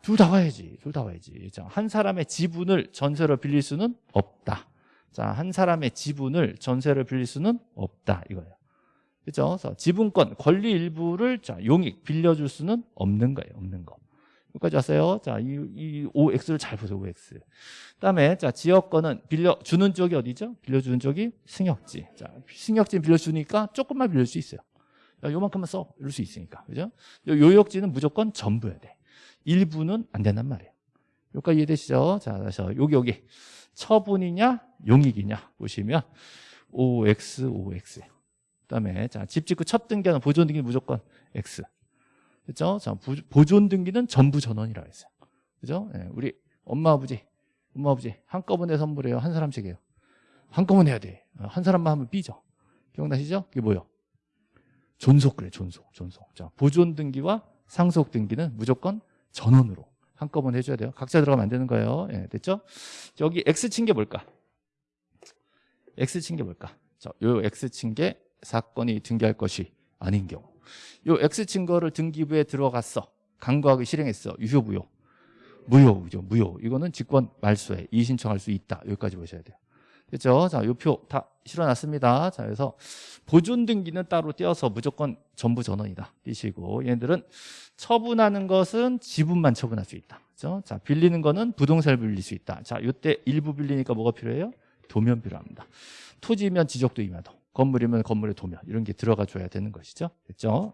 둘 다 와야지. 둘 다 와야지. 자, 한 사람의 지분을 전세로 빌릴 수는 없다. 자, 한 사람의 지분을 전세로 빌릴 수는 없다. 이거예요. 그죠? 그래서 지분권, 권리 일부를 자, 용익 빌려줄 수는 없는 거예요. 없는 거. 여기까지 왔어요. 자, 이, 이 OX를 잘 보세요. OX. 그다음에 자, 지역권은 빌려 주는 쪽이 어디죠? 빌려 주는 쪽이 승역지. 자, 승역지 빌려 주니까 조금만 빌릴 수 있어요. 야, 요만큼만 써. 이럴 수 있으니까. 그죠? 요- 요역지는 무조건 전부여야 돼. 일부는 안 된단 말이에요. 여기까지 이해되시죠? 자, 그래서 여기 여기 처분이냐 용익이냐 보시면 OX OX. 그다음에 자, 집 짓고 첫 등기하는 보존 등기 무조건 X. 그죠? 자, 부- 보존 등기는 전부 전원이라고 했어요. 그죠? 예, 우리 엄마 아버지, 엄마 아버지 한꺼번에 선물해요. 한 사람씩 해요. 한꺼번에 해야 돼. 어, 한 사람만 하면 삐져. 기억나시죠? 그게 뭐요? 존속 그래, 존속, 존속. 자, 보존 등기와 상속 등기는 무조건 전원으로 한꺼번에 해줘야 돼요. 각자 들어가면 안 되는 거예요. 예, 됐죠? 여기 X 친 게 뭘까? X 친 게 뭘까? 자, 요 X 친 게 사건이 등기할 것이 아닌 경우. 요 X 친 거를 등기부에 들어갔어. 강구하기 실행했어. 유효 무효. 무효죠. 무효. 이거는 직권 말소에 이의 신청할 수 있다. 여기까지 보셔야 돼요. 됐죠? 자, 요 표 다 실어놨습니다. 자, 그래서 보존 등기는 따로 떼어서 무조건 전부 전원이다. 띄시고 얘들은 처분하는 것은 지분만 처분할 수 있다. 그죠? 자, 빌리는 거는 부동산을 빌릴 수 있다. 자, 요때 일부 빌리니까 뭐가 필요해요? 도면 필요합니다. 토지면 지적도 임야도, 건물이면 건물의 도면 이런 게 들어가 줘야 되는 것이죠. 됐죠?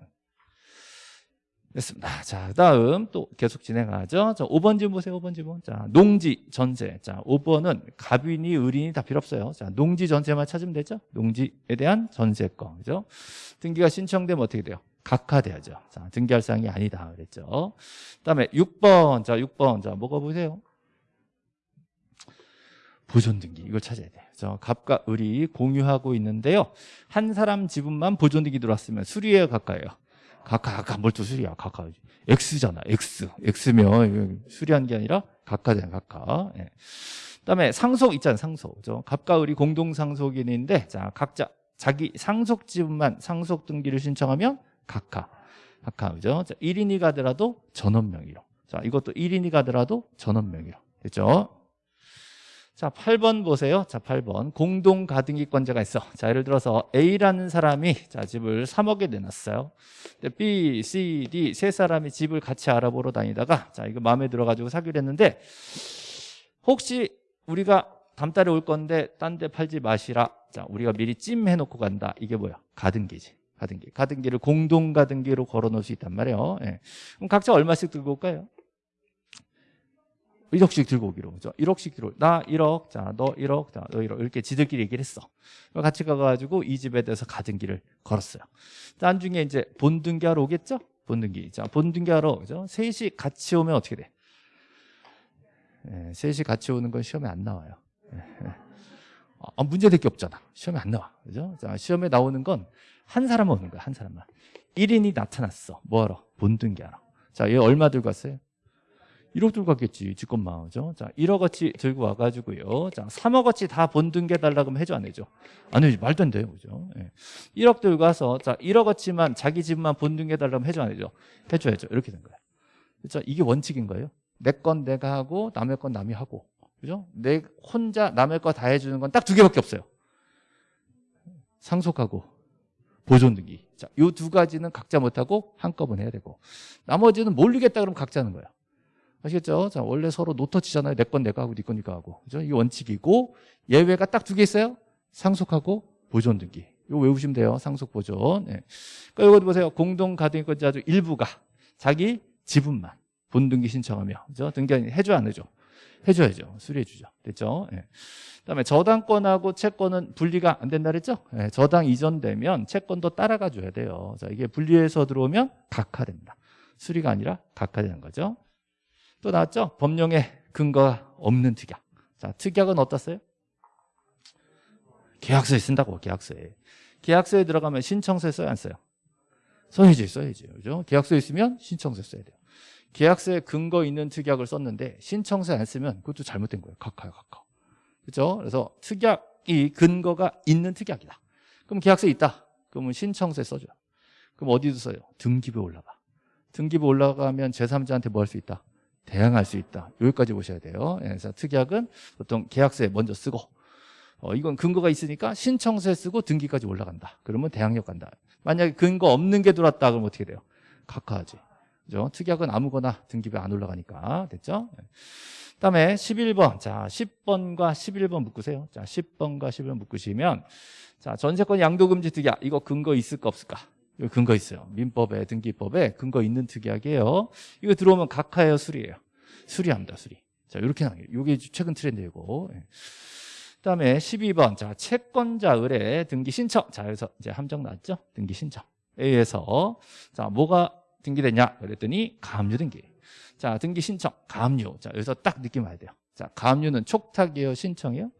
됐습니다. 자, 다음 또 계속 진행하죠. 자, 5번 질문 보세요. 5번 질문. 자, 농지 전세. 자, 5번은 갑인이 의린이 다 필요 없어요. 자, 농지 전세만 찾으면 되죠. 농지에 대한 전세권. 그죠? 등기가 신청되면 어떻게 돼요? 각하돼야죠. 자, 등기할 사항이 아니다 그랬죠. 그다음에 6번. 자, 6번. 자, 뭐가 보세요? 보존 등기 이걸 찾아야 돼요. 저 갑과 을이 공유하고 있는데요. 한 사람 지분만 보존 등기 들어왔으면 수리예요, 각하예요. 각하, 각하 뭘또 수리야, 각하. X잖아, X. X면 수리한 게 아니라 각하잖아, 각하. 예. 그다음에 상속 있잖아요, 상속. 그죠? 갑과 을이 공동 상속인인데, 자 각자 자기 상속 지분만 상속 등기를 신청하면 각하, 각하, 그죠? 자, 1인 이 가더라도 전원 명의로. 자, 이것도 1인 이 가더라도 전원 명의로. 됐죠? 자, 8번 보세요. 자, 8번. 공동 가등기권자가 있어. 자, 예를 들어서 A라는 사람이 자, 집을 3억에 내놨어요. 근데 B, C, D 세 사람이 집을 같이 알아보러 다니다가 자, 이거 마음에 들어 가지고 사기로 했는데 혹시 우리가 다음 달에 올 건데 딴 데 팔지 마시라. 자, 우리가 미리 찜 해 놓고 간다. 이게 뭐야? 가등기지. 가등기. 가등기를 공동 가등기로 걸어 놓을 수 있단 말이에요. 예. 그럼 각자 얼마씩 들고 올까요? 1억씩 들고 오기로 그죠? 1억씩 들고 나 1억 자너 1억 자너 1억 이렇게 지들끼리 얘기를 했어 같이 가가지고 이 집에 대해서 가등기를 걸었어요 나중에 이제 본등기하러 오겠죠? 본등기 자 본등기하러 그죠? 셋이 같이 오면 어떻게 돼? 예, 셋이 같이 오는 건 시험에 안 나와요 예, 예. 아, 문제될 게 없잖아 시험에 안 나와 그죠? 자 시험에 나오는 건 한 사람만 오는 거야 한 사람만 1인이 나타났어 뭐하러? 본등기하러 자얘 얼마 들고 왔어요? 1억 들고 갔겠지 직권만 그죠? 자 1억어치 들고 와가지고요 자 3억어치 다 본등기 해달라고 하면 해줘 안 해줘? 안 해줘 말도 안 돼요 그죠? 예. 1억 들고 와서 자 1억어치만 자기 집만 본등기 해달라고 하면 해줘 안 해줘? 해줘야죠 이렇게 된 거예요 그죠? 이게 원칙인 거예요 내 건 내가 하고 남의 건 남이 하고 그죠? 내 혼자 남의 거 다 해주는 건 딱 두 개밖에 없어요 상속하고 보존 등기. 자, 요 두 가지는 각자 못하고 한꺼번에 해야 되고 나머지는 모르겠다 그러면 각자 하는 거예요. 아시겠죠? 자, 원래 서로 노터치잖아요. 내 건 내가 하고 네 건 네가 하고. 그죠? 이게 원칙이고 예외가 딱 두 개 있어요. 상속하고 보존 등기. 이거 외우시면 돼요. 상속 보존. 네. 그러니까 이거 보세요. 공동 가등기권자 중 일부가 자기 지분만 본등기 신청하며 그죠? 등기 해줘 안 해줘? 해줘야죠. 수리해 주죠. 됐죠? 예. 그다음에 저당권하고 채권은 분리가 안 된다 그랬죠? 예, 저당 이전되면 채권도 따라가 줘야 돼요. 자, 이게 분리해서 들어오면 각하됩니다. 수리가 아니라 각하되는 거죠. 또 나왔죠? 법령에 근거가 없는 특약. 자, 특약은 어떻어요? 계약서에 쓴다고, 계약서에. 계약서에 들어가면 신청서에 써야 안 써요? 써야지, 써야지. 그죠? 계약서에 있으면 신청서에 써야 돼요. 계약서에 근거 있는 특약을 썼는데 신청서에 안 쓰면 그것도 잘못된 거예요. 각하요, 각하. 그죠? 그래서 특약이 근거가 있는 특약이다. 그럼 계약서에 있다. 그러면 신청서에 써줘요. 그럼 어디도 써요? 등기부에 올라가. 등기부 올라가면 제3자한테 뭐 할 수 있다? 대항할 수 있다. 여기까지 보셔야 돼요. 예, 그래서 특약은 보통 계약서에 먼저 쓰고 어, 이건 근거가 있으니까 신청서에 쓰고 등기까지 올라간다. 그러면 대항력 간다. 만약에 근거 없는 게 들어왔다 그러면 어떻게 돼요? 각하하지. 그죠? 특약은 아무거나 등기부에 안 올라가니까. 됐죠? 예. 그다음에 11번. 자, 10번과 11번 묶으세요. 자, 10번과 11번 묶으시면 자, 전세권 양도금지 특약. 이거 근거 있을까 없을까? 이거 근거 있어요. 민법에 등기법에 근거 있는 특약이에요. 이거 들어오면 각하예요, 수리예요. 수리합니다, 수리. 자, 이렇게 나요. 이게 최근 트렌드이고. 예. 그다음에 12번. 자, 채권자 의뢰 등기 신청. 자, 여기서 이제 함정 나왔죠? 등기 신청 에 의해서 자, 뭐가 등기됐냐? 그랬더니 가압류 등기. 자, 등기 신청, 가압류. 자, 여기서 딱 느낌 와야 돼요. 자, 가압류는 촉탁이에요, 신청이에요?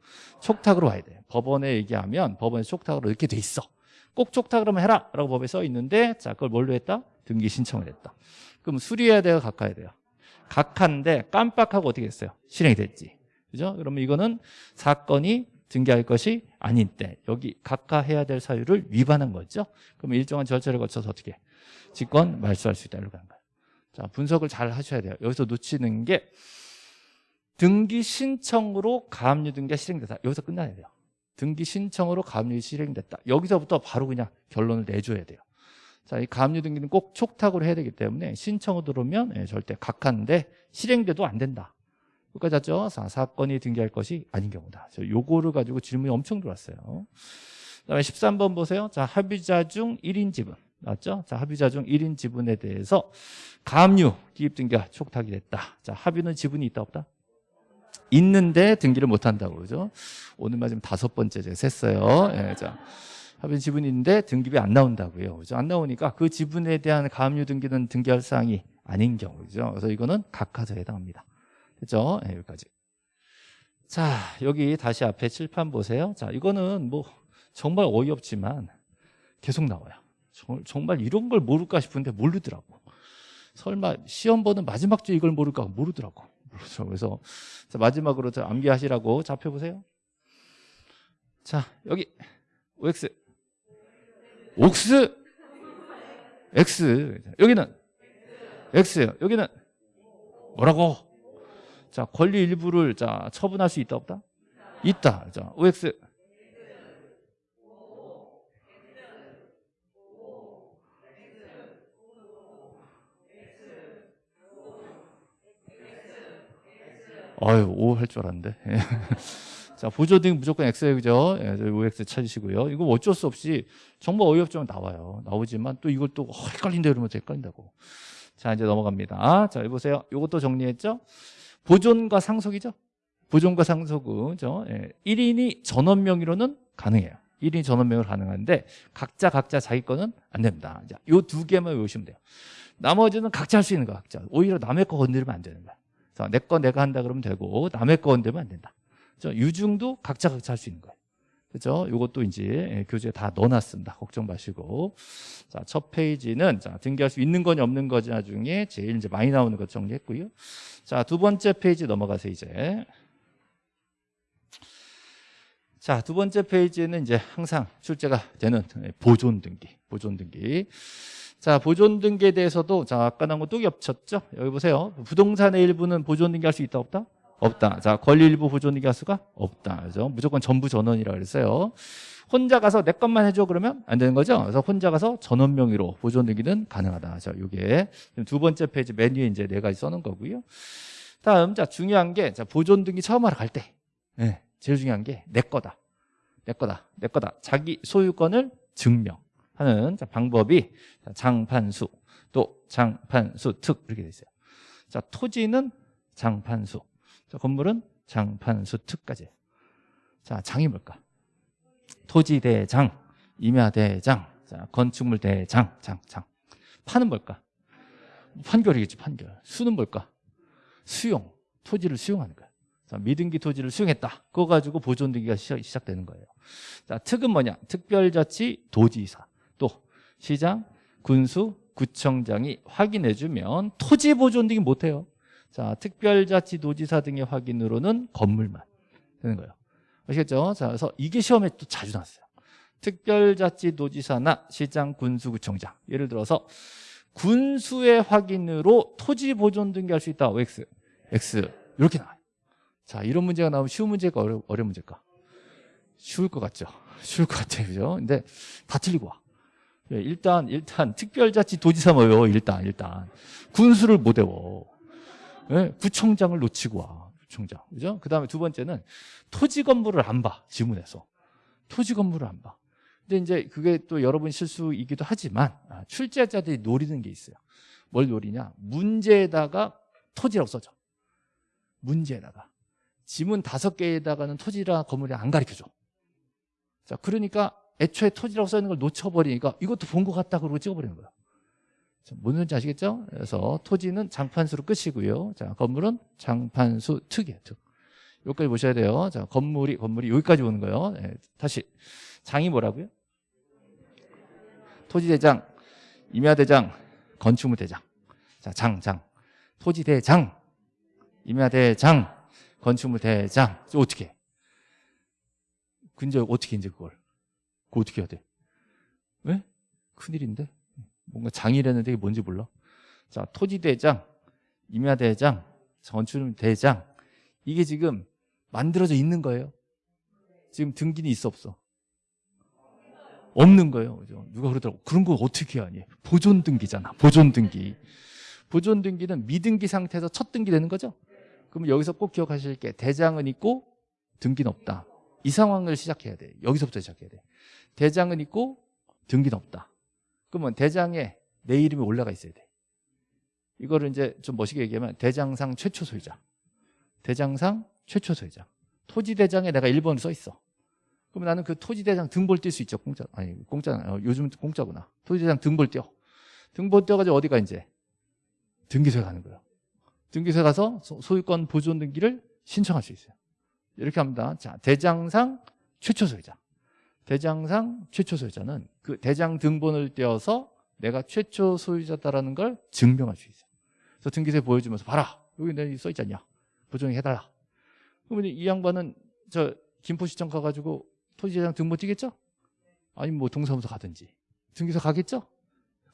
촉탁으로 와야 돼요. 법원에 얘기하면 법원에 촉탁으로 이렇게 돼 있어. 꼭 촉탁 그러면 해라 라고 법에 써 있는데 자, 그걸 뭘로 했다? 등기 신청을 했다. 그럼 수리해야 돼요, 각하해야 돼요? 각하인데 깜빡하고 어떻게 했어요? 실행이 됐지. 그죠? 그러면 이거는 사건이 등기할 것이 아닌 때 여기 각하해야 될 사유를 위반한 거죠. 그러면 일정한 절차를 거쳐서 어떻게 해? 직권 말소할 수 있다 이렇게 하는 거예요. 자 분석을 잘 하셔야 돼요. 여기서 놓치는 게 등기 신청으로 가압류 등기가 실행됐다. 여기서 끝나야 돼요. 등기 신청으로 가압류가 실행됐다. 여기서부터 바로 그냥 결론을 내줘야 돼요. 자, 이 가압류 등기는 꼭 촉탁으로 해야 되기 때문에 신청으로 들어오면 예, 절대 각하인데 실행돼도 안 된다. 여기까지 했죠? 사, 사건이 등기할 것이 아닌 경우다. 저 요거를 가지고 질문이 엄청 들어왔어요. 그다음에 13번 보세요. 자, 합의자 중 1인 지분. 맞죠? 자, 합의자 중 1인 지분에 대해서 가압류 기입 등기가 촉탁이 됐다. 자, 합의는 지분이 있다 없다? 있는데 등기를 못 한다고 그러죠. 오늘 마지막 다섯 번째 제가 셌어요. 예, 자. 합의 지분이 있는데 등기비 안 나온다고요. 그죠? 안 나오니까 그 지분에 대한 가압류 등기는 등기할 사항이 아닌 경우죠. 그래서 이거는 각하자에 해당합니다. 됐죠? 네, 여기까지. 자, 여기 다시 앞에 칠판 보세요. 자, 이거는 뭐 정말 어이없지만 계속 나와요. 정말 이런 걸 모를까 싶은데 모르더라고. 설마 시험 보는 마지막 주 이걸 모를까 모르더라고. 그렇죠. 그래서 마지막으로 암기하시라고 잡혀 보세요. 자, 여기 OX 옥스 X 여기는 X예요. 여기는 뭐라고? 자, 권리 일부를 자, 처분할 수 있다 없다? 있다. 자, OX 아유, O 할 줄 알았는데. 자, 보조등 무조건 X예요, 그죠? 예, OX 찾으시고요. 이거 어쩔 수 없이 정말 어이없지만 나와요. 나오지만 또 이걸 또 어, 헷갈린다 이러면 헷갈린다고. 자, 이제 넘어갑니다. 자, 여기 보세요. 이것도 정리했죠? 보존과 상속이죠? 보존과 상속은, 죠 예, 1인이 전원 명의로는 가능해요. 1인이 전원 명의로 가능한데 각자 각자 자기 거는 안 됩니다. 자, 요두 개만 외우시면 돼요. 나머지는 각자 할 수 있는 거 각자. 오히려 남의 거 건드리면 안 되는 거야. 내 거 내가 한다 그러면 되고 남의 거 건드리면 안 된다. 그렇죠? 유중도 각자 각자 할 수 있는 거예요. 그죠? 이것도 이제 예, 교재에 다 넣어놨습니다. 걱정 마시고. 자, 첫 페이지는 자, 등기할 수 있는 거냐 없는 거냐 중에 제일 이제 많이 나오는 것 정리했고요. 자, 두 번째 페이지 넘어가세요, 이제. 자, 두 번째 페이지는 이제 항상 출제가 되는 보존 등기, 보존 등기. 자, 보존 등기에 대해서도 자, 아까 나온 거 또 겹쳤죠? 여기 보세요. 부동산의 일부는 보존 등기할 수 있다 없다? 없다. 자, 권리 일부 보존 등기할 수가 없다. 그죠? 무조건 전부 전원이라 그랬어요. 혼자 가서 내 것만 해줘 그러면 안 되는 거죠. 그래서 혼자 가서 전원 명의로 보존 등기는 가능하다. 자, 요게 두 번째 페이지 메뉴에 이제 네 가지 써놓은 거고요. 다음 자 중요한 게 자, 보존 등기 처음 하러 갈 때, 네, 제일 중요한 게 내 거다, 내 거다, 내 거다. 자기 소유권을 증명 하는 자, 방법이 자, 장판수 또 장판수 특 이렇게 돼 있어요. 자 토지는 장판수, 자, 건물은 장판수 특까지. 자 장이 뭘까? 토지 대장, 임야 대장, 자 건축물 대장, 장, 장. 판은 뭘까? 판결이겠지 판결. 수는 뭘까? 수용, 토지를 수용하는 거야. 자, 미등기 토지를 수용했다. 그거 가지고 보존 등기가 시작, 되는 거예요. 자, 특은 뭐냐? 특별자치 도지사, 또 시장, 군수, 구청장이 확인해주면 토지 보존 등기 못해요. 자, 특별자치 도지사 등의 확인으로는 건물만 되는 거예요. 아시겠죠? 자, 그래서 이게 시험에 또 자주 나왔어요. 특별자치 도지사나 시장, 군수, 구청장. 예를 들어서 군수의 확인으로 토지 보존 등기 할 수 있다. OX, X 이렇게 나와요. 자, 이런 문제가 나오면 쉬운 어려, 어려운 문제일까? 쉬울 것 같죠? 쉬울 것 같아요. 그죠? 근데 다 틀리고 와. 예, 일단, 일단, 특별자치 도지사 뭐요? 일단, 일단. 군수를 못 외워. 예, 구청장을 놓치고 와. 구청장. 그죠? 그 다음에 두 번째는 토지 건물을 안 봐. 지문에서. 토지 건물을 안 봐. 근데 이제 그게 또 여러분 실수이기도 하지만 아, 출제자들이 노리는 게 있어요. 뭘 노리냐? 문제에다가 토지라고 써줘. 문제에다가. 지문 다섯 개에다가는 토지랑 건물이 안 가르쳐줘. 자, 그러니까 애초에 토지라고 써있는 걸 놓쳐버리니까 이것도 본 것 같다 그러고 찍어버리는 거야. 뭔 말인지 아시겠죠? 그래서 토지는 장판수로 끝이고요. 자, 건물은 장판수 특이에요. 특. 여기까지 보셔야 돼요. 자, 건물이, 건물이 여기까지 오는 거예요. 네, 다시. 장이 뭐라고요? 토지대장, 임야대장, 건축물 대장. 자, 장, 장. 토지대장, 임야대장, 건축물 대장. 어떻게 해? 근데 어떻게 이제 그걸? 그거 어떻게 해야 돼? 왜? 큰일인데? 뭔가 장이라는데 이게 뭔지 몰라. 자, 토지대장, 임야대장, 건축대장 이게 지금 만들어져 있는 거예요. 지금 등기는 있어 없어? 없는 거예요. 그죠? 누가 그러더라고. 그런 거 어떻게 하니? 보존 등기잖아. 보존 등기. 보존 등기는 미등기 상태에서 첫 등기 되는 거죠? 그럼 여기서 꼭 기억하실 게 대장은 있고 등기는 없다. 이 상황을 시작해야 돼. 여기서부터 시작해야 돼. 대장은 있고 등기는 없다. 그러면 대장에 내 이름이 올라가 있어야 돼. 이거를 이제 좀 멋있게 얘기하면 대장상 최초 소유자. 대장상 최초 소유자. 토지대장에 내가 1번을 써 있어. 그러면 나는 그 토지대장 등볼 뛸 수 있죠. 공짜. 아니, 공짜. 어, 요즘 공짜구나. 토지대장 등볼 뛰어. 등볼 뛰어가지고 어디가 이제? 등기소에 가는 거예요. 등기소에 가서 소유권 보존 등기를 신청할 수 있어요. 이렇게 합니다. 자, 대장상 최초 소유자. 대장상 최초 소유자는 그 대장 등본을 떼어서 내가 최초 소유자다라는 걸 증명할 수 있어요. 그래서 등기소에 보여주면서 봐라. 여기 내 써있지 않냐. 보존 해달라. 그러면 이 양반은 저 김포시청 가가지고 토지대장 등본 띄겠죠? 아니면 뭐 동사무소 가든지. 등기소 가겠죠?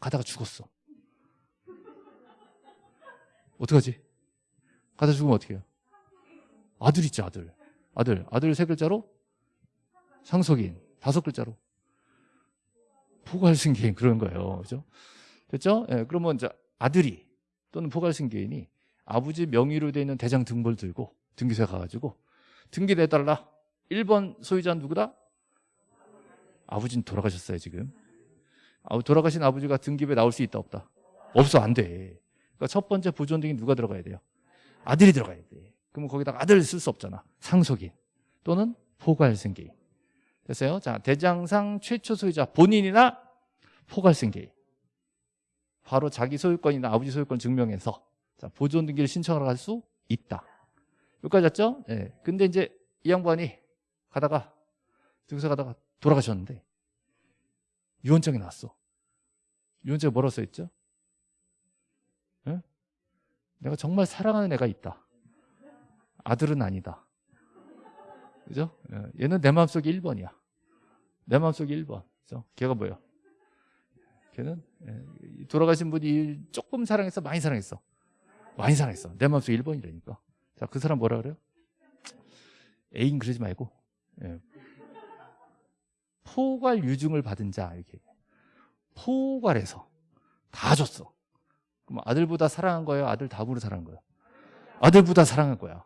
가다가 죽었어. 어떡하지? 가다 죽으면 어떻게 해요? 아들 있죠, 아들. 아들. 아들 세 글자로? 상속인. 다섯 글자로. 포괄승계인 그런 거예요. 그죠? 됐죠? 예, 그러면 이제 아들이 또는 포괄승계인이 아버지 명의로 되어 있는 대장 등본을 들고 등기소에 가가지고 등기 내달라. 1번 소유자는 누구다? 아버지는 돌아가셨어요, 지금. 아, 돌아가신 아버지가 등기부에 나올 수 있다, 없다? 없어, 안 돼. 그러니까 첫 번째 보존 등이 누가 들어가야 돼요? 아들이 들어가야 돼. 그러면 거기다가 아들 쓸 수 없잖아. 상속인 또는 포괄승계인. 됐어요? 자, 대장상 최초 소유자 본인이나 포괄승계인. 바로 자기 소유권이나 아버지 소유권 증명해서 자, 보존 등기를 신청하러 갈수 있다. 여기까지 왔죠? 예. 네. 근데 이제 이 양반이 가다가 등서 가다가 돌아가셨는데 유언장이 나왔어. 유언장에 뭐라고 써 있죠? 예? 내가 정말 사랑하는 애가 있다. 아들은 아니다. 그죠? 예, 얘는 내 마음속에 1번이야. 내 마음속에 1번. 그죠? 걔가 뭐야? 걔는 예, 돌아가신 분이 조금 사랑했어? 많이 사랑했어? 많이 사랑했어. 내 마음속에 1번이라니까. 자, 그 사람 뭐라 그래요? 애인 그러지 말고 예. 포괄 유증을 받은 자 이렇게 포괄해서 다 줬어. 그럼 아들보다 사랑한 거예요? 아들 다음으로 사랑한 거예요? 아들보다 사랑한 거야.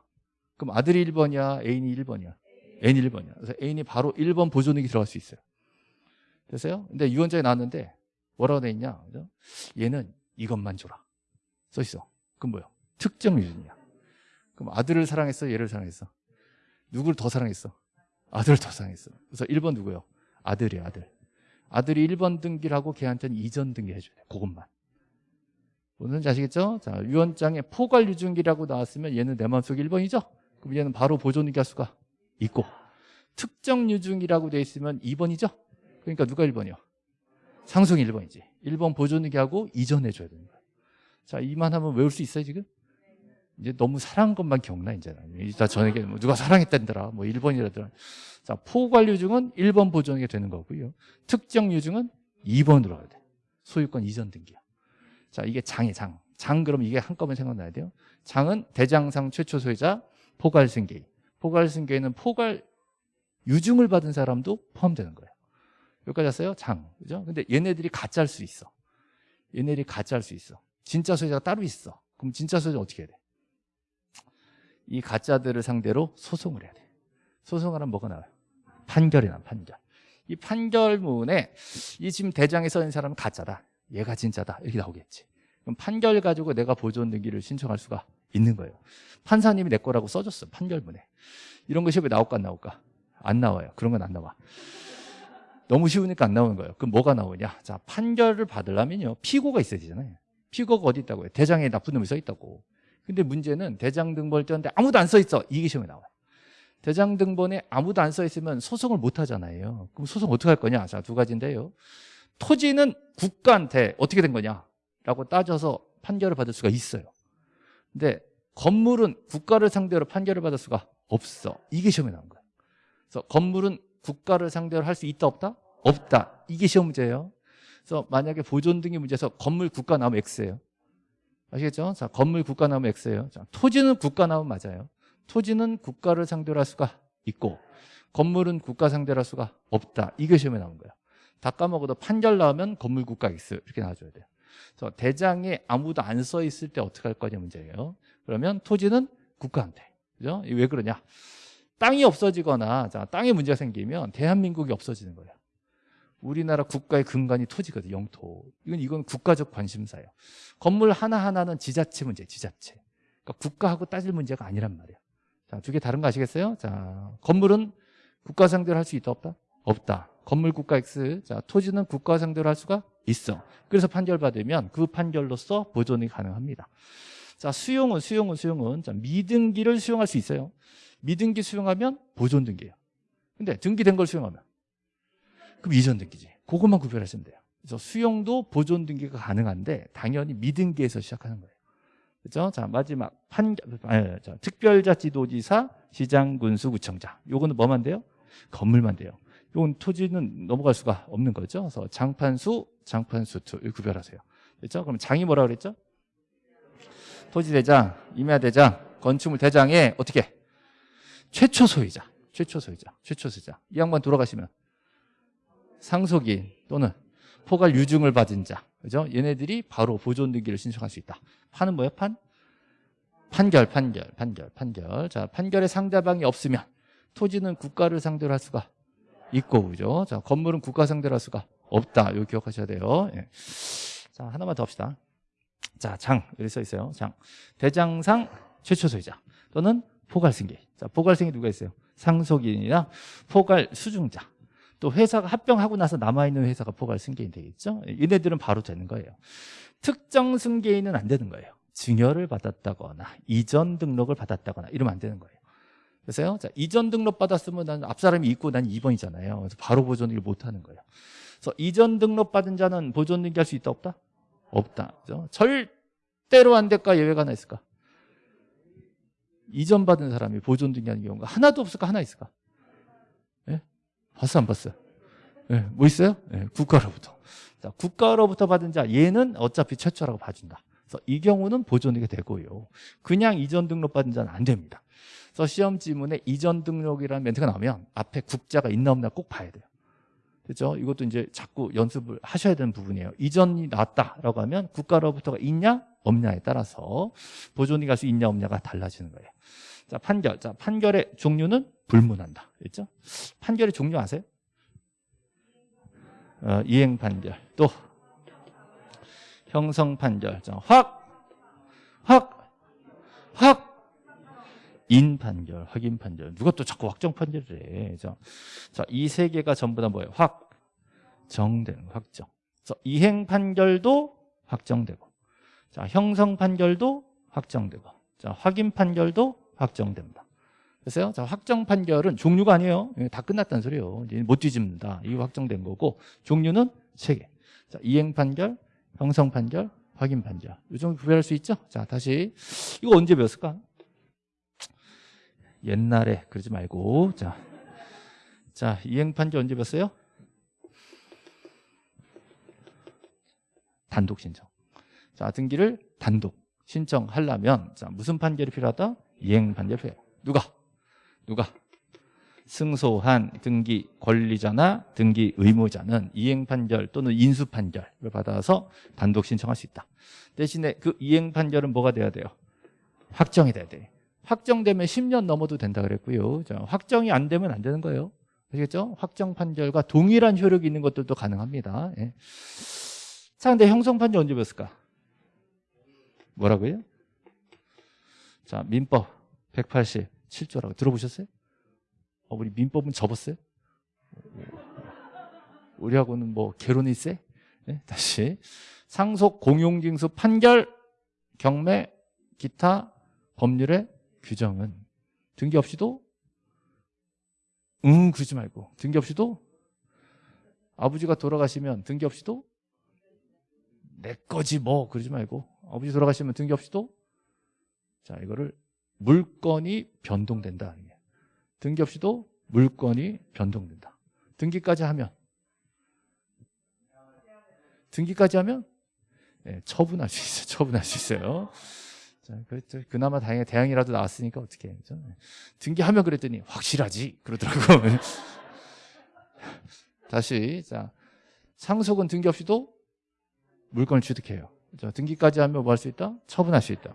그럼 아들이 1번이야? 애인이 1번이야? 애인이 1번이야. 그래서 애인이 바로 1번 보존액이 들어갈 수 있어요. 됐어요? 근데 유언장에 나왔는데 뭐라고 돼 있냐? 그죠? 얘는 이것만 줘라. 써 있어. 그럼 뭐야? 특정 유전이야. 그럼 아들을 사랑했어? 얘를 사랑했어? 누구를 더 사랑했어? 아들을 더 사랑했어. 그래서 1번 누구요? 아들이야, 아들. 아들이 1번 등기라고 걔한테는 이전 등기 해줘야 돼. 그것만. 무슨 아시겠죠? 자, 유언장에 포괄 유증기라고 나왔으면 얘는 내 마음속에 1번이죠? 그럼 얘는 바로 보존등기 할 수가 있고 특정 유증이라고 돼 있으면 2번이죠? 그러니까 누가 1번이요? 상승 1번이지. 1번 보존등기하고 이전해 줘야 되는 거야. 자, 이만 하면 외울 수 있어요, 지금? 이제 너무 사랑한 것만 기억나, 이제는. 이따 저에게 뭐 누가 사랑했다더라, 뭐 1번이라더라. 자, 포괄 유증은 1번 보존이 되는 거고요. 특정 유증은 2번으로 가야 돼. 소유권 이전 등기야. 자, 이게 장이 장. 장 그럼 이게 한꺼번에 생각나야 돼요. 장은 대장상 최초 소유자 포괄 승계인. 포괄 승계인은 포괄 유증을 받은 사람도 포함되는 거예요. 여기까지 왔어요? 장. 그죠? 근데 얘네들이 가짜일 수 있어. 얘네들이 가짜일 수 있어. 진짜 소유자가 따로 있어. 그럼 진짜 소유자 어떻게 해야 돼? 이 가짜들을 상대로 소송을 해야 돼. 소송을 하면 뭐가 나와요? 판결이 나 판결. 이 판결문에 이 지금 대장에 써 있는 사람은 가짜다. 얘가 진짜다. 이렇게 나오겠지. 그럼 판결 가지고 내가 보존 등기를 신청할 수가 있는 거예요. 판사님이 내 거라고 써줬어. 판결문에. 이런 거 시험에 나올까 안 나올까? 안 나와요. 그런 건 안 나와. 너무 쉬우니까 안 나오는 거예요. 그럼 뭐가 나오냐? 자, 판결을 받으려면요. 피고가 있어야 되잖아요. 피고가 어디 있다고요? 대장에 나쁜 놈이 써 있다고. 근데 문제는 대장 등본을 떴는데 아무도 안 써 있어. 이게 시험에 나와요. 대장 등본에 아무도 안 써 있으면 소송을 못 하잖아요. 그럼 소송 어떻게 할 거냐? 자, 두 가지인데요. 토지는 국가한테 어떻게 된 거냐? 라고 따져서 판결을 받을 수가 있어요. 근데 건물은 국가를 상대로 판결을 받을 수가 없어. 이게 시험에 나온 거예요. 그래서 건물은 국가를 상대로 할 수 있다 없다? 없다. 이게 시험 문제예요. 그래서 만약에 보존 등기 문제에서 건물 국가 나오면 X예요. 아시겠죠? 자, 건물 국가 나오면 X예요. 자, 토지는 국가 나오면 맞아요. 토지는 국가를 상대로 할 수가 있고 건물은 국가 상대로 할 수가 없다. 이게 시험에 나온 거예요. 다 까먹어도 판결 나오면 건물 국가 X 이렇게 나와줘야 돼요. 그래서 대장에 아무도 안 써 있을 때 어떻게 할 거냐 문제예요. 그러면 토지는 국가한테. 그죠? 왜 그러냐? 땅이 없어지거나 자, 땅에 문제가 생기면 대한민국이 없어지는 거예요. 우리나라 국가의 근간이 토지거든, 영토. 이건 이건 국가적 관심사예요. 건물 하나하나는 지자체 문제, 지자체. 그러니까 국가하고 따질 문제가 아니란 말이에요. 자, 두 개 다른 거 아시겠어요? 자, 건물은 국가 상대로 할 수 있다 없다? 없다. 건물 국가 X. 자, 토지는 국가 상대로 할 수가 있어. 그래서 판결 받으면 그 판결로서 보존이 가능합니다. 자, 수용은 수용은 수용은 자, 미등기를 수용할 수 있어요. 미등기 수용하면 보존 등기예요. 근데 등기된 걸 수용하면 그럼 이전 등기지. 그것만 구별하시면 돼요. 그래서 수용도 보존 등기가 가능한데 당연히 미등기에서 시작하는 거예요. 그렇죠? 자, 마지막 판결 아, 자, 특별자치도지사, 시장, 군수, 구청장. 요거는 뭐만 돼요? 건물만 돼요. 이건 토지는 넘어갈 수가 없는 거죠. 그래서 장판수, 장판수투 구별하세요. 그렇죠? 그럼 장이 뭐라 그랬죠? 토지대장, 임야대장, 건축물 대장에 어떻게? 최초 소유자, 최초 소유자, 최초 소유자. 이 양반 돌아가시면 상속인 또는 포괄 유증을 받은 자, 그죠? 얘네들이 바로 보존 등기를 신청할 수 있다. 판은 뭐예요? 판? 판결, 판결, 판결, 판결. 자, 판결에 상대방이 없으면 토지는 국가를 상대로 할 수가 있고, 그죠? 자, 건물은 국가 상대로 할 수가 없다. 이거 기억하셔야 돼요. 예. 자, 하나만 더 합시다. 자, 장. 여기 써 있어요. 장. 대장상 최초 소유자 또는 포괄 승계. 자, 포괄 승계 누가 있어요? 상속인이나 포괄 수중자. 또 회사가 합병하고 나서 남아있는 회사가 포괄 승계인 되겠죠? 얘네들은 바로 되는 거예요. 특정 승계인은 안 되는 거예요. 증여를 받았다거나 이전 등록을 받았다거나 이러면 안 되는 거예요. 그래서요. 자, 이전 등록 받았으면 난 앞사람이 있고 난 2번이잖아요. 그래서 바로 보존등기를 못 하는 거예요. 그래서 이전 등록 받은 자는 보존등기 할 수 있다 없다? 없다. 그죠? 절대로 안 될까 예외가 하나 있을까? 이전 받은 사람이 보존등기 하는 경우가 하나도 없을까 하나 있을까? 예? 봤어 안 봤어요? 예, 뭐 있어요? 예, 국가로부터. 자, 국가로부터 받은 자 얘는 어차피 최초라고 봐준다. 그래서 이 경우는 보존등기가 되고요. 그냥 이전 등록 받은 자는 안 됩니다. 그래서 시험 지문에 이전 등록이라는 멘트가 나오면 앞에 국자가 있나 없나 꼭 봐야 돼요. 그죠? 이것도 이제 자꾸 연습을 하셔야 되는 부분이에요. 이전이 나왔다라고 하면 국가로부터가 있냐 없냐에 따라서 보존이 갈 수 있냐 없냐가 달라지는 거예요. 자 판결, 자 판결의 종류는 불문한다. 그렇죠? 판결의 종류 아세요? 어, 이행 판결, 또 형성 판결, 자, 확, 확, 확. 인 판결, 확인 판결. 누가 또 자꾸 확정 판결을 해. 자, 자, 이 세 개가 전부 다 뭐예요? 확, 정된 확정. 그래서 이행 판결도 확정되고, 자, 형성 판결도 확정되고, 자, 확인 판결도 확정됩니다. 그래서요, 자, 확정 판결은 종류가 아니에요. 예, 다 끝났다는 소리예요. 이제 못 뒤집는다. 이거 확정된 거고, 종류는 세 개. 자, 이행 판결, 형성 판결, 확인 판결. 이 정도 구별할 수 있죠? 자, 다시. 이거 언제 배웠을까? 옛날에 그러지 말고 자, 자 이행 판결 언제 배웠어요? 단독 신청. 자 등기를 단독 신청하려면 자 무슨 판결이 필요하다? 이행 판결 필요해요. 누가? 누가? 승소한 등기 권리자나 등기 의무자는 이행 판결 또는 인수 판결을 받아서 단독 신청할 수 있다. 대신에 그 이행 판결은 뭐가 돼야 돼요? 확정이 돼야 돼. 확정되면 10년 넘어도 된다 그랬고요. 자, 확정이 안 되면 안 되는 거예요. 아시겠죠? 확정 판결과 동일한 효력이 있는 것들도 가능합니다. 예. 자, 근데 형성 판결 언제 배웠을까? 뭐라고요? 자, 민법 187조라고 들어보셨어요? 어, 우리 민법은 접었어요? 우리하고는 뭐 개론이 세? 네, 다시 상속 공용징수 판결 경매 기타 법률의 규정은 등기 없이도 응 그러지 말고 등기 없이도 아버지가 돌아가시면 등기 없이도 내 거지 뭐 그러지 말고 아버지 돌아가시면 등기 없이도 자 이거를 물건이 변동된다 등기 없이도 물건이 변동된다. 등기까지 하면 등기까지 하면 네, 처분할 수 있어요. 처분할 수 있어요. 자, 그랬죠. 그나마 다행히 대항이라도 나왔으니까 어떻게 그죠? 등기하면 그랬더니 확실하지 그러더라고. 다시 자 상속은 등기 없이도 물건을 취득해요. 그죠? 등기까지 하면 뭐 할 수 있다? 처분할 수 있다.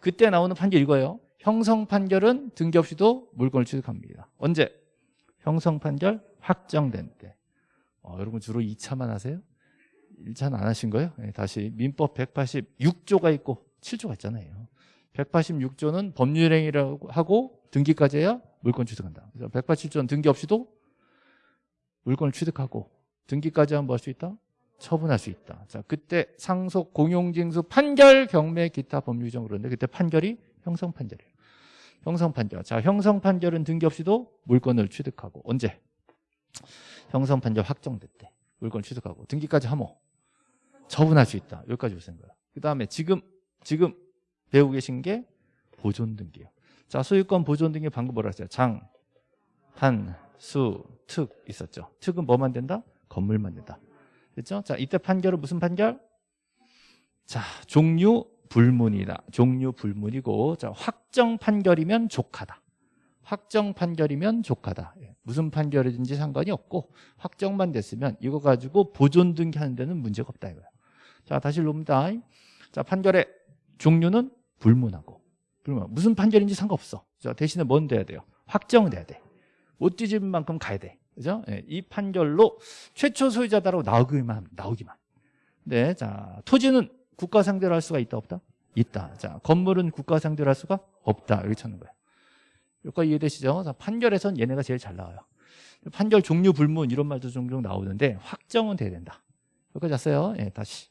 그때 나오는 판결 이거예요. 형성 판결은 등기 없이도 물건을 취득합니다. 언제? 형성 판결 확정된 때. 어, 여러분 주로 2차만 하세요? 1차는 안 하신 거예요? 네, 다시 민법 186조가 있고 7조가 있잖아요. 186조는 법률행위라고 하고 등기까지 해야 물건 취득한다. 그래서 187조는 등기 없이도 물건을 취득하고 등기까지 하면 뭐 할 수 있다? 처분할 수 있다. 자, 그때 상속, 공용징수, 판결, 경매, 기타 법률 규정 그런데 그때 판결이 형성 판결이에요. 형성 판결. 자, 형성 판결은 등기 없이도 물건을 취득하고 언제? 형성 판결 확정됐대. 물건 취득하고 등기까지 하면 처분할 수 있다. 여기까지 보시는 거예요. 그 다음에 지금 지금 배우고 계신 게 보존 등기예요. 자, 소유권 보존 등기 방금 뭐라 했어요? 장, 한, 수, 특 있었죠. 특은 뭐만 된다? 건물만 된다. 그렇죠? 자, 이때 판결은 무슨 판결? 자, 종류 불문이다. 종류 불문이고 자, 확정 판결이면 족하다. 확정 판결이면 족하다. 예, 무슨 판결이든지 상관이 없고 확정만 됐으면 이거 가지고 보존 등기하는 데는 문제가 없다 이거예요. 자, 다시 봅니다. 자, 판결의 종류는 불문하고 불문. 무슨 판결인지 상관없어. 자, 대신에 뭔 돼야 돼요? 확정돼야 돼. 못 뒤집은 만큼 가야 돼. 그죠? 예, 이 판결로 최초 소유자다라고 나오기만 나오기만. 네, 자 토지는 국가 상대로 할 수가 있다 없다? 있다. 자 건물은 국가 상대로 할 수가 없다. 이렇게 찾는 거예요. 여기까지 이해되시죠? 자, 판결에선 얘네가 제일 잘 나와요. 판결 종류 불문 이런 말도 종종 나오는데 확정은 돼야 된다. 여기까지 왔어요. 예, 다시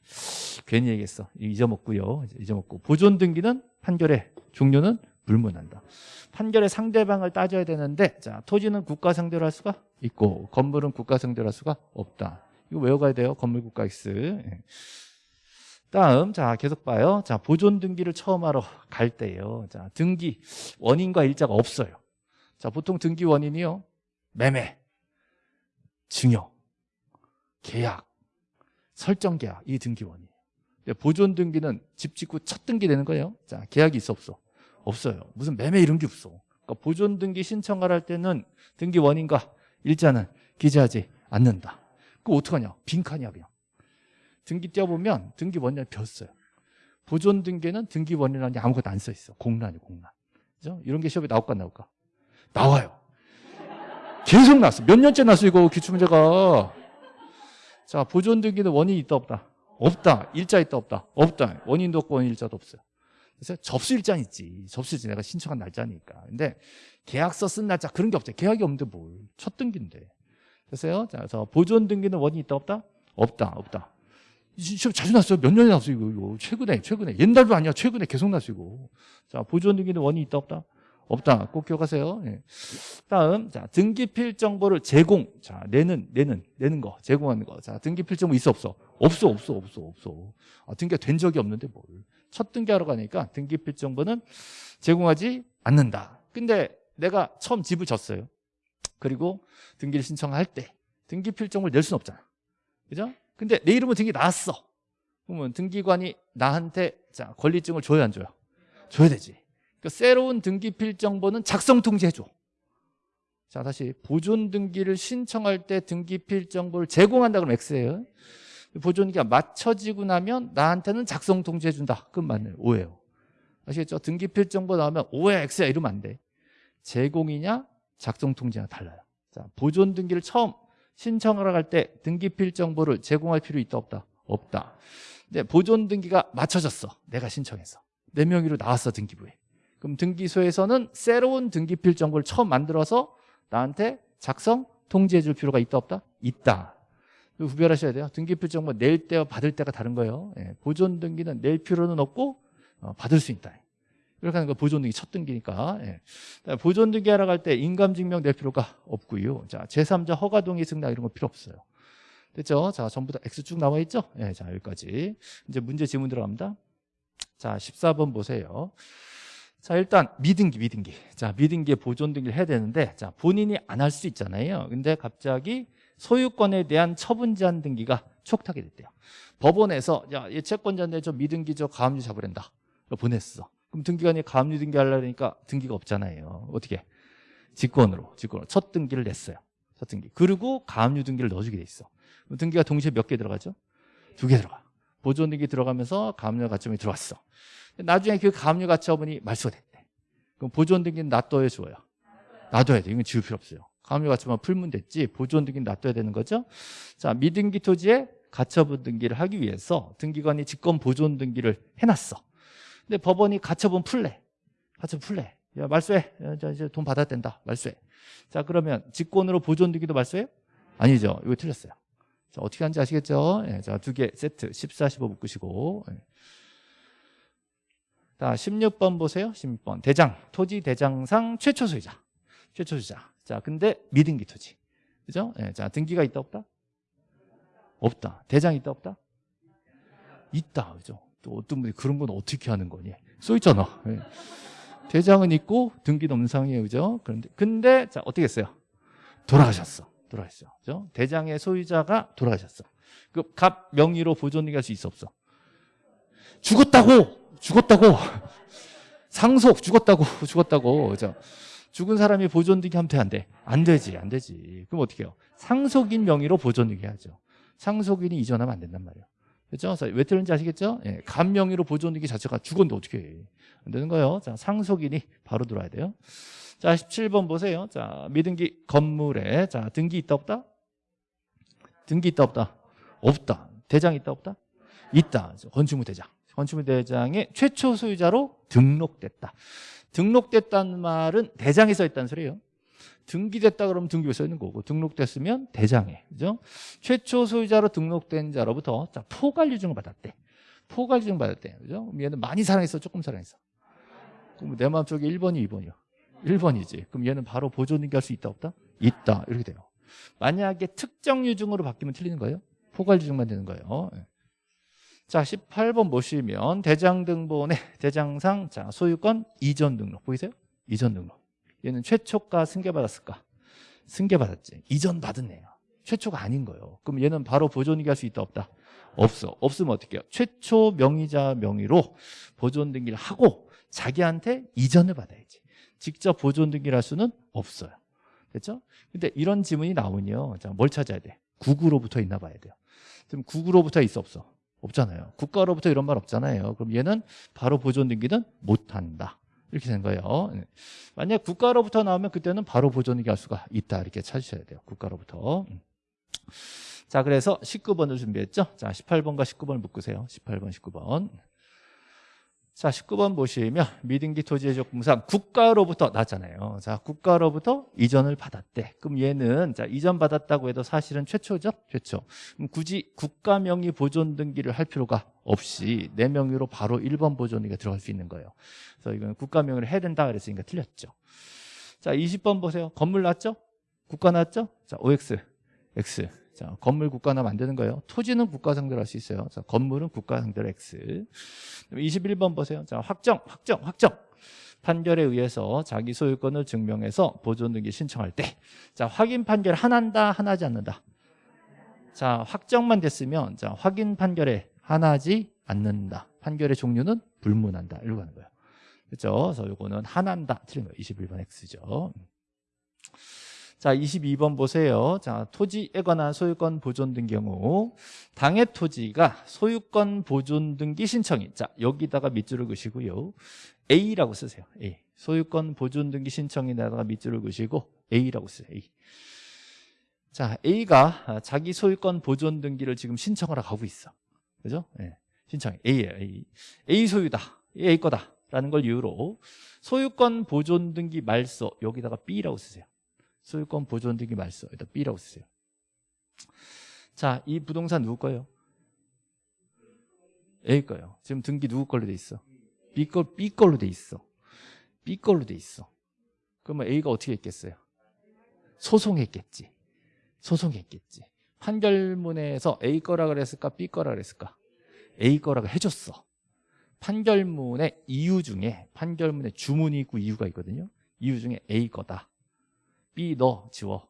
괜히 얘기했어. 잊어먹고요. 잊어먹고 보존 등기는 판결의 종류는 불문한다. 판결의 상대방을 따져야 되는데 자 토지는 국가 상대로 할 수가 있고 건물은 국가 상대로 할 수가 없다. 이거 외워가야 돼요. 건물 국가 X. 예. 다음 자 계속 봐요. 자 보존 등기를 처음 하러 갈 때요. 자 등기 원인과 일자가 없어요. 자 보통 등기 원인이요. 매매, 증여, 계약, 설정 계약 이 등기 원인. 보존 등기는 집 짓고 첫 등기 되는 거예요. 자 계약이 있어 없어? 없어요. 무슨 매매 이런 게 없어. 그러니까 보존 등기 신청을 할 때는 등기 원인과 일자는 기재하지 않는다. 그거 어떡하냐? 빈칸이야 그냥. 등기 떼어보면 등기 원리를 벼어요 보존 등기는 등기 원리라는 게 아무것도 안 써 있어. 공란이 공란. 그죠? 이런 게 시험에 나올까 안 나올까? 나와요. 계속 났어. 몇 년째 났어 이거 기출문제가. 자 보존 등기는 원인이 있다 없다? 없다. 일자 있다 없다? 없다. 원인도 없고 원인 일자도 없어요. 그래서 접수 일자는 있지. 접수 일자 내가 신청한 날짜니까. 근데 계약서 쓴 날짜 그런 게 없죠. 계약이 없는데 뭘? 첫 등기인데. 그래서요. 자, 그래서 보존 등기는 원인이 있다 없다? 없다. 없다. 시험 자주 났어요. 몇 년이 났어요, 이거, 이거. 최근에, 최근에. 옛날도 아니야. 최근에 계속 났어요, 이거. 자, 보존 등기는 원인이 있다 없다? 없다. 꼭 기억하세요. 예. 다음, 자, 등기필 정보를 제공. 자, 내는, 내는, 내는 거, 제공하는 거. 자, 등기필 정보 있어, 없어? 없어, 없어, 없어, 없어. 아, 등기가 된 적이 없는데 뭘. 첫 등기하러 가니까 등기필 정보는 제공하지 않는다. 근데 내가 처음 집을 졌어요. 그리고 등기를 신청할 때 등기필 정보를 낼 수는 없잖아. 그죠? 근데 내 이름은 등기 나왔어. 그러면 등기관이 나한테 자 권리증을 줘야 안 줘요? 줘야 되지. 그러니까 새로운 등기 필 정보는 작성 통지해줘. 자 다시 보존 등기를 신청할 때 등기 필 정보를 제공한다 그러면 X예요. 보존기가 맞춰지고 나면 나한테는 작성 통지해준다. 그건 맞네요. 오예요. 아시겠죠? 등기 필 정보 나오면 오야 X야 이러면 안 돼. 제공이냐 작성 통지냐 달라요. 자 보존 등기를 처음 신청하러 갈 때 등기필 정보를 제공할 필요 있다 없다? 없다. 근데 보존 등기가 맞춰졌어. 내가 신청해서. 내 명의로 나왔어 등기부에. 그럼 등기소에서는 새로운 등기필 정보를 처음 만들어서 나한테 작성 통지해 줄 필요가 있다 없다? 있다. 구별하셔야 돼요. 등기필 정보 낼 때와 받을 때가 다른 거예요. 예, 보존 등기는 낼 필요는 없고 어, 받을 수 있다. 이렇게 하는 거 보존 등기 첫 등기니까. 예. 보존 등기 하러 갈 때 인감 증명 낼 필요가 없고요. 자, 제3자 허가 동의 승낙 이런 거 필요 없어요. 됐죠? 자, 전부 다 X 쭉 나와 있죠? 예, 자, 여기까지. 이제 문제 지문 들어갑니다. 자, 14번 보세요. 자, 일단 미등기, 미등기. 자, 미등기에 보존 등기를 해야 되는데 자, 본인이 안 할 수 있잖아요. 근데 갑자기 소유권에 대한 처분 제한 등기가 촉탁이 됐대요. 법원에서 야, 얘 채권자인데 저 미등기 저 가압류 잡으랜다. 보냈어. 그럼 등기관이 가압류 등기 하려니까 등기가 없잖아요. 어떻게? 직권으로, 직권으로. 첫 등기를 냈어요. 첫 등기. 그리고 가압류 등기를 넣어주게 돼 있어. 등기가 동시에 몇 개 들어가죠? 두 개 들어가. 보존 등기 들어가면서 가압류 가처분이 들어왔어. 나중에 그 가압류 가처분이 말소가 됐대. 그럼 보존 등기는 놔둬야 줘요. 놔둬야 돼. 이건 지울 필요 없어요. 가압류 가처분 풀면 됐지. 보존 등기는 놔둬야 되는 거죠. 자, 미등기 토지에 가처분 등기를 하기 위해서 등기관이 직권 보존 등기를 해놨어. 근데 법원이 가처분 풀래. 가처분 풀래. 야, 말소해. 야, 이제 돈 받아야 된다. 말소해. 자, 그러면 직권으로 보존 등기도 말소해요? 아니죠. 이거 틀렸어요. 자, 어떻게 하는지 아시겠죠? 예, 자, 두 개 세트. 14, 15 묶으시고. 예. 자, 16번 보세요. 16번. 대장. 토지 대장상 최초 소유자. 최초 소유자. 자, 근데 미등기 토지. 그죠? 예, 자, 등기가 있다 없다? 없다. 대장 있다 없다? 있다. 그죠? 또 어떤 분이 그런 건 어떻게 하는 거니? 써 있잖아. 예. 대장은 있고 등기는 음상이에요. 그죠? 그런데 근데 자, 어떻게 했어요? 돌아가셨어. 돌아가셨어. 그죠? 대장의 소유자가 돌아가셨어. 그 갑 명의로 보존등기 할수 있어 없어? 죽었다고. 죽었다고. 상속 죽었다고. 죽었다고. 그죠? 죽은 사람이 보존등기 하면 돼, 안 돼? 안 되지, 안 되지. 그럼 어떻게 해요? 상속인 명의로 보존등기 하죠. 상속인이 이전하면 안 된단 말이에요. 그렇죠? 왜 틀린지 아시겠죠? 예, 간 명의로 보존등기 자체가 죽었는데 어떻게 해? 안 되는 거예요. 자, 상속인이 바로 들어와야 돼요. 자, 17번 보세요. 자, 미등기 건물에 자, 등기 있다 없다? 등기 있다 없다? 없다. 대장 있다 없다? 있다. 건축물 대장. 건축물 대장의 최초 소유자로 등록됐다. 등록됐다는 말은 대장에 써 있다는 소리예요. 등기됐다 그러면 등기부에 써 있는 거고 등록됐으면 대장에 그죠? 최초 소유자로 등록된 자로부터 자, 포괄유증을 받았대. 포괄유증 받았대. 그죠? 얘는 많이 사랑했어, 조금 사랑했어. 그럼 내 마음속에 1번이 2번이요. 1번이지. 그럼 얘는 바로 보존등기 할 수 있다 없다? 있다. 이렇게 돼요. 만약에 특정 유증으로 바뀌면 틀리는 거예요. 포괄 유증만 되는 거예요. 예. 자, 18번 보시면 대장 등본의 대장상 자, 소유권 이전 등록 보이세요? 이전 등록. 얘는 최초가 승계받았을까? 승계받았지. 이전 받은 애야. 최초가 아닌 거예요. 그럼 얘는 바로 보존등기 할 수 있다 없다? 없어. 없으면 어떻게 해요? 최초 명의자 명의로 보존 등기를 하고 자기한테 이전을 받아야지. 직접 보존 등기를 할 수는 없어요. 됐죠? 근데 이런 지문이 나오면요. 자, 뭘 찾아야 돼? 국으로부터 있나 봐야 돼요. 지금 국으로부터 있어 없어? 없잖아요. 국가로부터 이런 말 없잖아요. 그럼 얘는 바로 보존 등기는 못한다. 이렇게 된 거예요. 네. 만약 국가로부터 나오면 그때는 바로 보존 등기할 수가 있다. 이렇게 찾으셔야 돼요. 국가로부터. 음. 자, 그래서 19번을 준비했죠. 자, 18번과 19번을 묶으세요. 18번, 19번. 자, 19번 보시면 미등기 토지의 적분상 국가로부터 나왔잖아요. 자, 국가로부터 이전을 받았대. 그럼 얘는 자, 이전 받았다고 해도 사실은 최초죠? 최초. 그럼 굳이 국가 명의 보존 등기를 할 필요가 없이 내 명의로 바로 1번 보존 등기가 들어갈 수 있는 거예요. 그래서 이건 국가 명의로 해야 된다 그랬으니까 틀렸죠. 자, 20번 보세요. 건물 났죠? 국가 났죠? 자, OX, X. 자, 건물 국가나 만드는 거예요. 토지는 국가 상대로 할 수 있어요. 자, 건물은 국가 상대로 X. 21번 보세요. 자, 확정, 확정, 확정. 판결에 의해서 자기 소유권을 증명해서 보존 등기 신청할 때, 자, 확인 판결 하나한다, 하나지 않는다. 자, 확정만 됐으면, 자, 확인 판결에 하나지 않는다. 판결의 종류는 불문한다. 이러고 하는 거예요. 그렇죠? 그래서 요거는 하나한다. 틀린 거예요. 21번 X죠. 자, 22번 보세요. 자, 토지에 관한 소유권 보존 등 경우 당해 토지가 소유권 보존 등기 신청인 자, 여기다가 밑줄을 그시고요. A라고 쓰세요. A. 소유권 보존 등기 신청인에다가 밑줄을 그시고 A라고 쓰세요. A. 자, A가 자기 소유권 보존 등기를 지금 신청하러 가고 있어. 그죠? 예. 신청 A예요. A. A 소유다. A 거다. 라는 걸 이유로 소유권 보존 등기 말소 여기다가 B라고 쓰세요. 소유권 보존 등기 말소 일단 B라고 쓰세요. 자, 이 부동산 누구 거예요? A 거예요. 지금 등기 누구 걸로 돼 있어? B 걸 B 걸로 돼 있어. B 걸로 돼 있어. 그러면 A가 어떻게 했겠어요? 소송했겠지. 소송했겠지. 판결문에서 A 거라 그랬을까? B 거라 그랬을까? A 거라고 해줬어. 판결문의 이유 중에 판결문에 주문이 있고 이유가 있거든요. 이유 중에 A 거다. B 너 지워.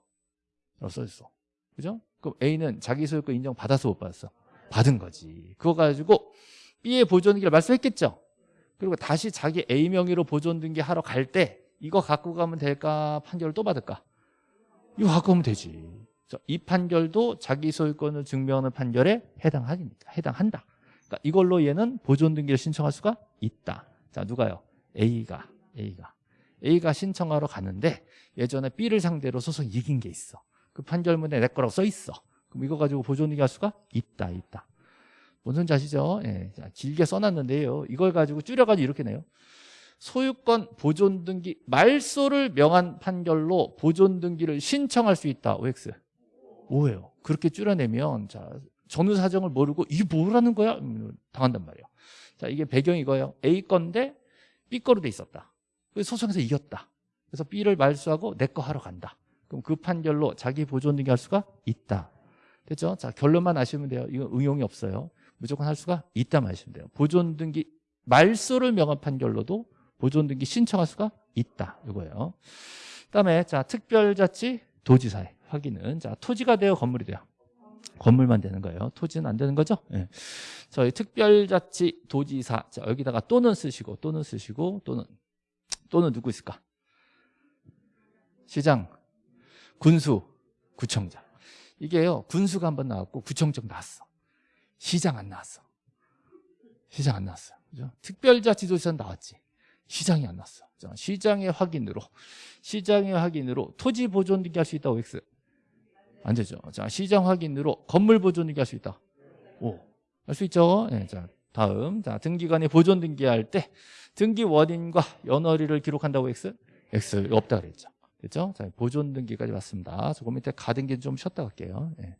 라고 써있어. 그죠? 그럼 A는 자기 소유권 인정 받아서 못 받았어. 받은 거지. 그거 가지고 B의 보존 등기를 말소했겠죠. 그리고 다시 자기 A 명의로 보존 등기 하러 갈 때 이거 갖고 가면 될까? 판결을 또 받을까? 이거 갖고 가면 되지. 이 판결도 자기 소유권을 증명하는 판결에 해당하니까 해당한다. 그러니까 이걸로 얘는 보존 등기를 신청할 수가 있다. 자, 누가요? A가 A가 A가 신청하러 가는데 예전에 B를 상대로 소송 이긴 게 있어. 그 판결문에 내 거라고 써 있어. 그럼 이거 가지고 보존 등기할 수가 있다, 있다. 뭔 소리인지 아시죠? 예, 자, 길게 써놨는데요. 이걸 가지고 줄여가지고 이렇게 내요. 소유권 보존 등기 말소를 명한 판결로 보존 등기를 신청할 수 있다. OX. 오예요. 그렇게 줄여내면 자 전후 사정을 모르고 이게 뭐라는 거야? 음, 당한단 말이에요. 자 이게 배경이 이거예요. A 건데 B 거로 돼 있었다. 그래서 소송에서 이겼다. 그래서 B를 말소하고 내 거 하러 간다. 그럼 그 판결로 자기 보존 등기 할 수가 있다. 됐죠? 자 결론만 아시면 돼요. 이거 응용이 없어요. 무조건 할 수가 있다만 아시면 돼요. 보존 등기 말소를 명한 판결로도 보존 등기 신청할 수가 있다. 이거예요. 그다음에 자 특별자치 도지사의 확인은 자 토지가 되어 건물이 돼요. 건물만 되는 거예요. 토지는 안 되는 거죠? 네. 저희 특별자치 도지사 자 여기다가 또는 쓰시고 또는 쓰시고 또는 또는 누구 있을까? 시장, 군수, 구청장. 이게요 군수가 한 번 나왔고 구청장 나왔어. 시장 안 나왔어. 시장 안 나왔어요. 그죠? 특별자치도지사 나왔지. 시장이 안 나왔어. 시장의 확인으로 시장의 확인으로 토지 보존 등기 할 수 있다고 X. 안 되죠. 자, 시장 확인으로 건물 보존 등기 할 수 있다. 오. 할 수 있죠. 네, 자, 다음. 자, 등기관이 보존 등기할 때 등기 원인과 연월일을 기록한다고 X? X 없다 그랬죠. 됐죠? 자, 보존 등기까지 왔습니다. 저그 밑에 가등기 좀 쉬었다 갈게요. 네.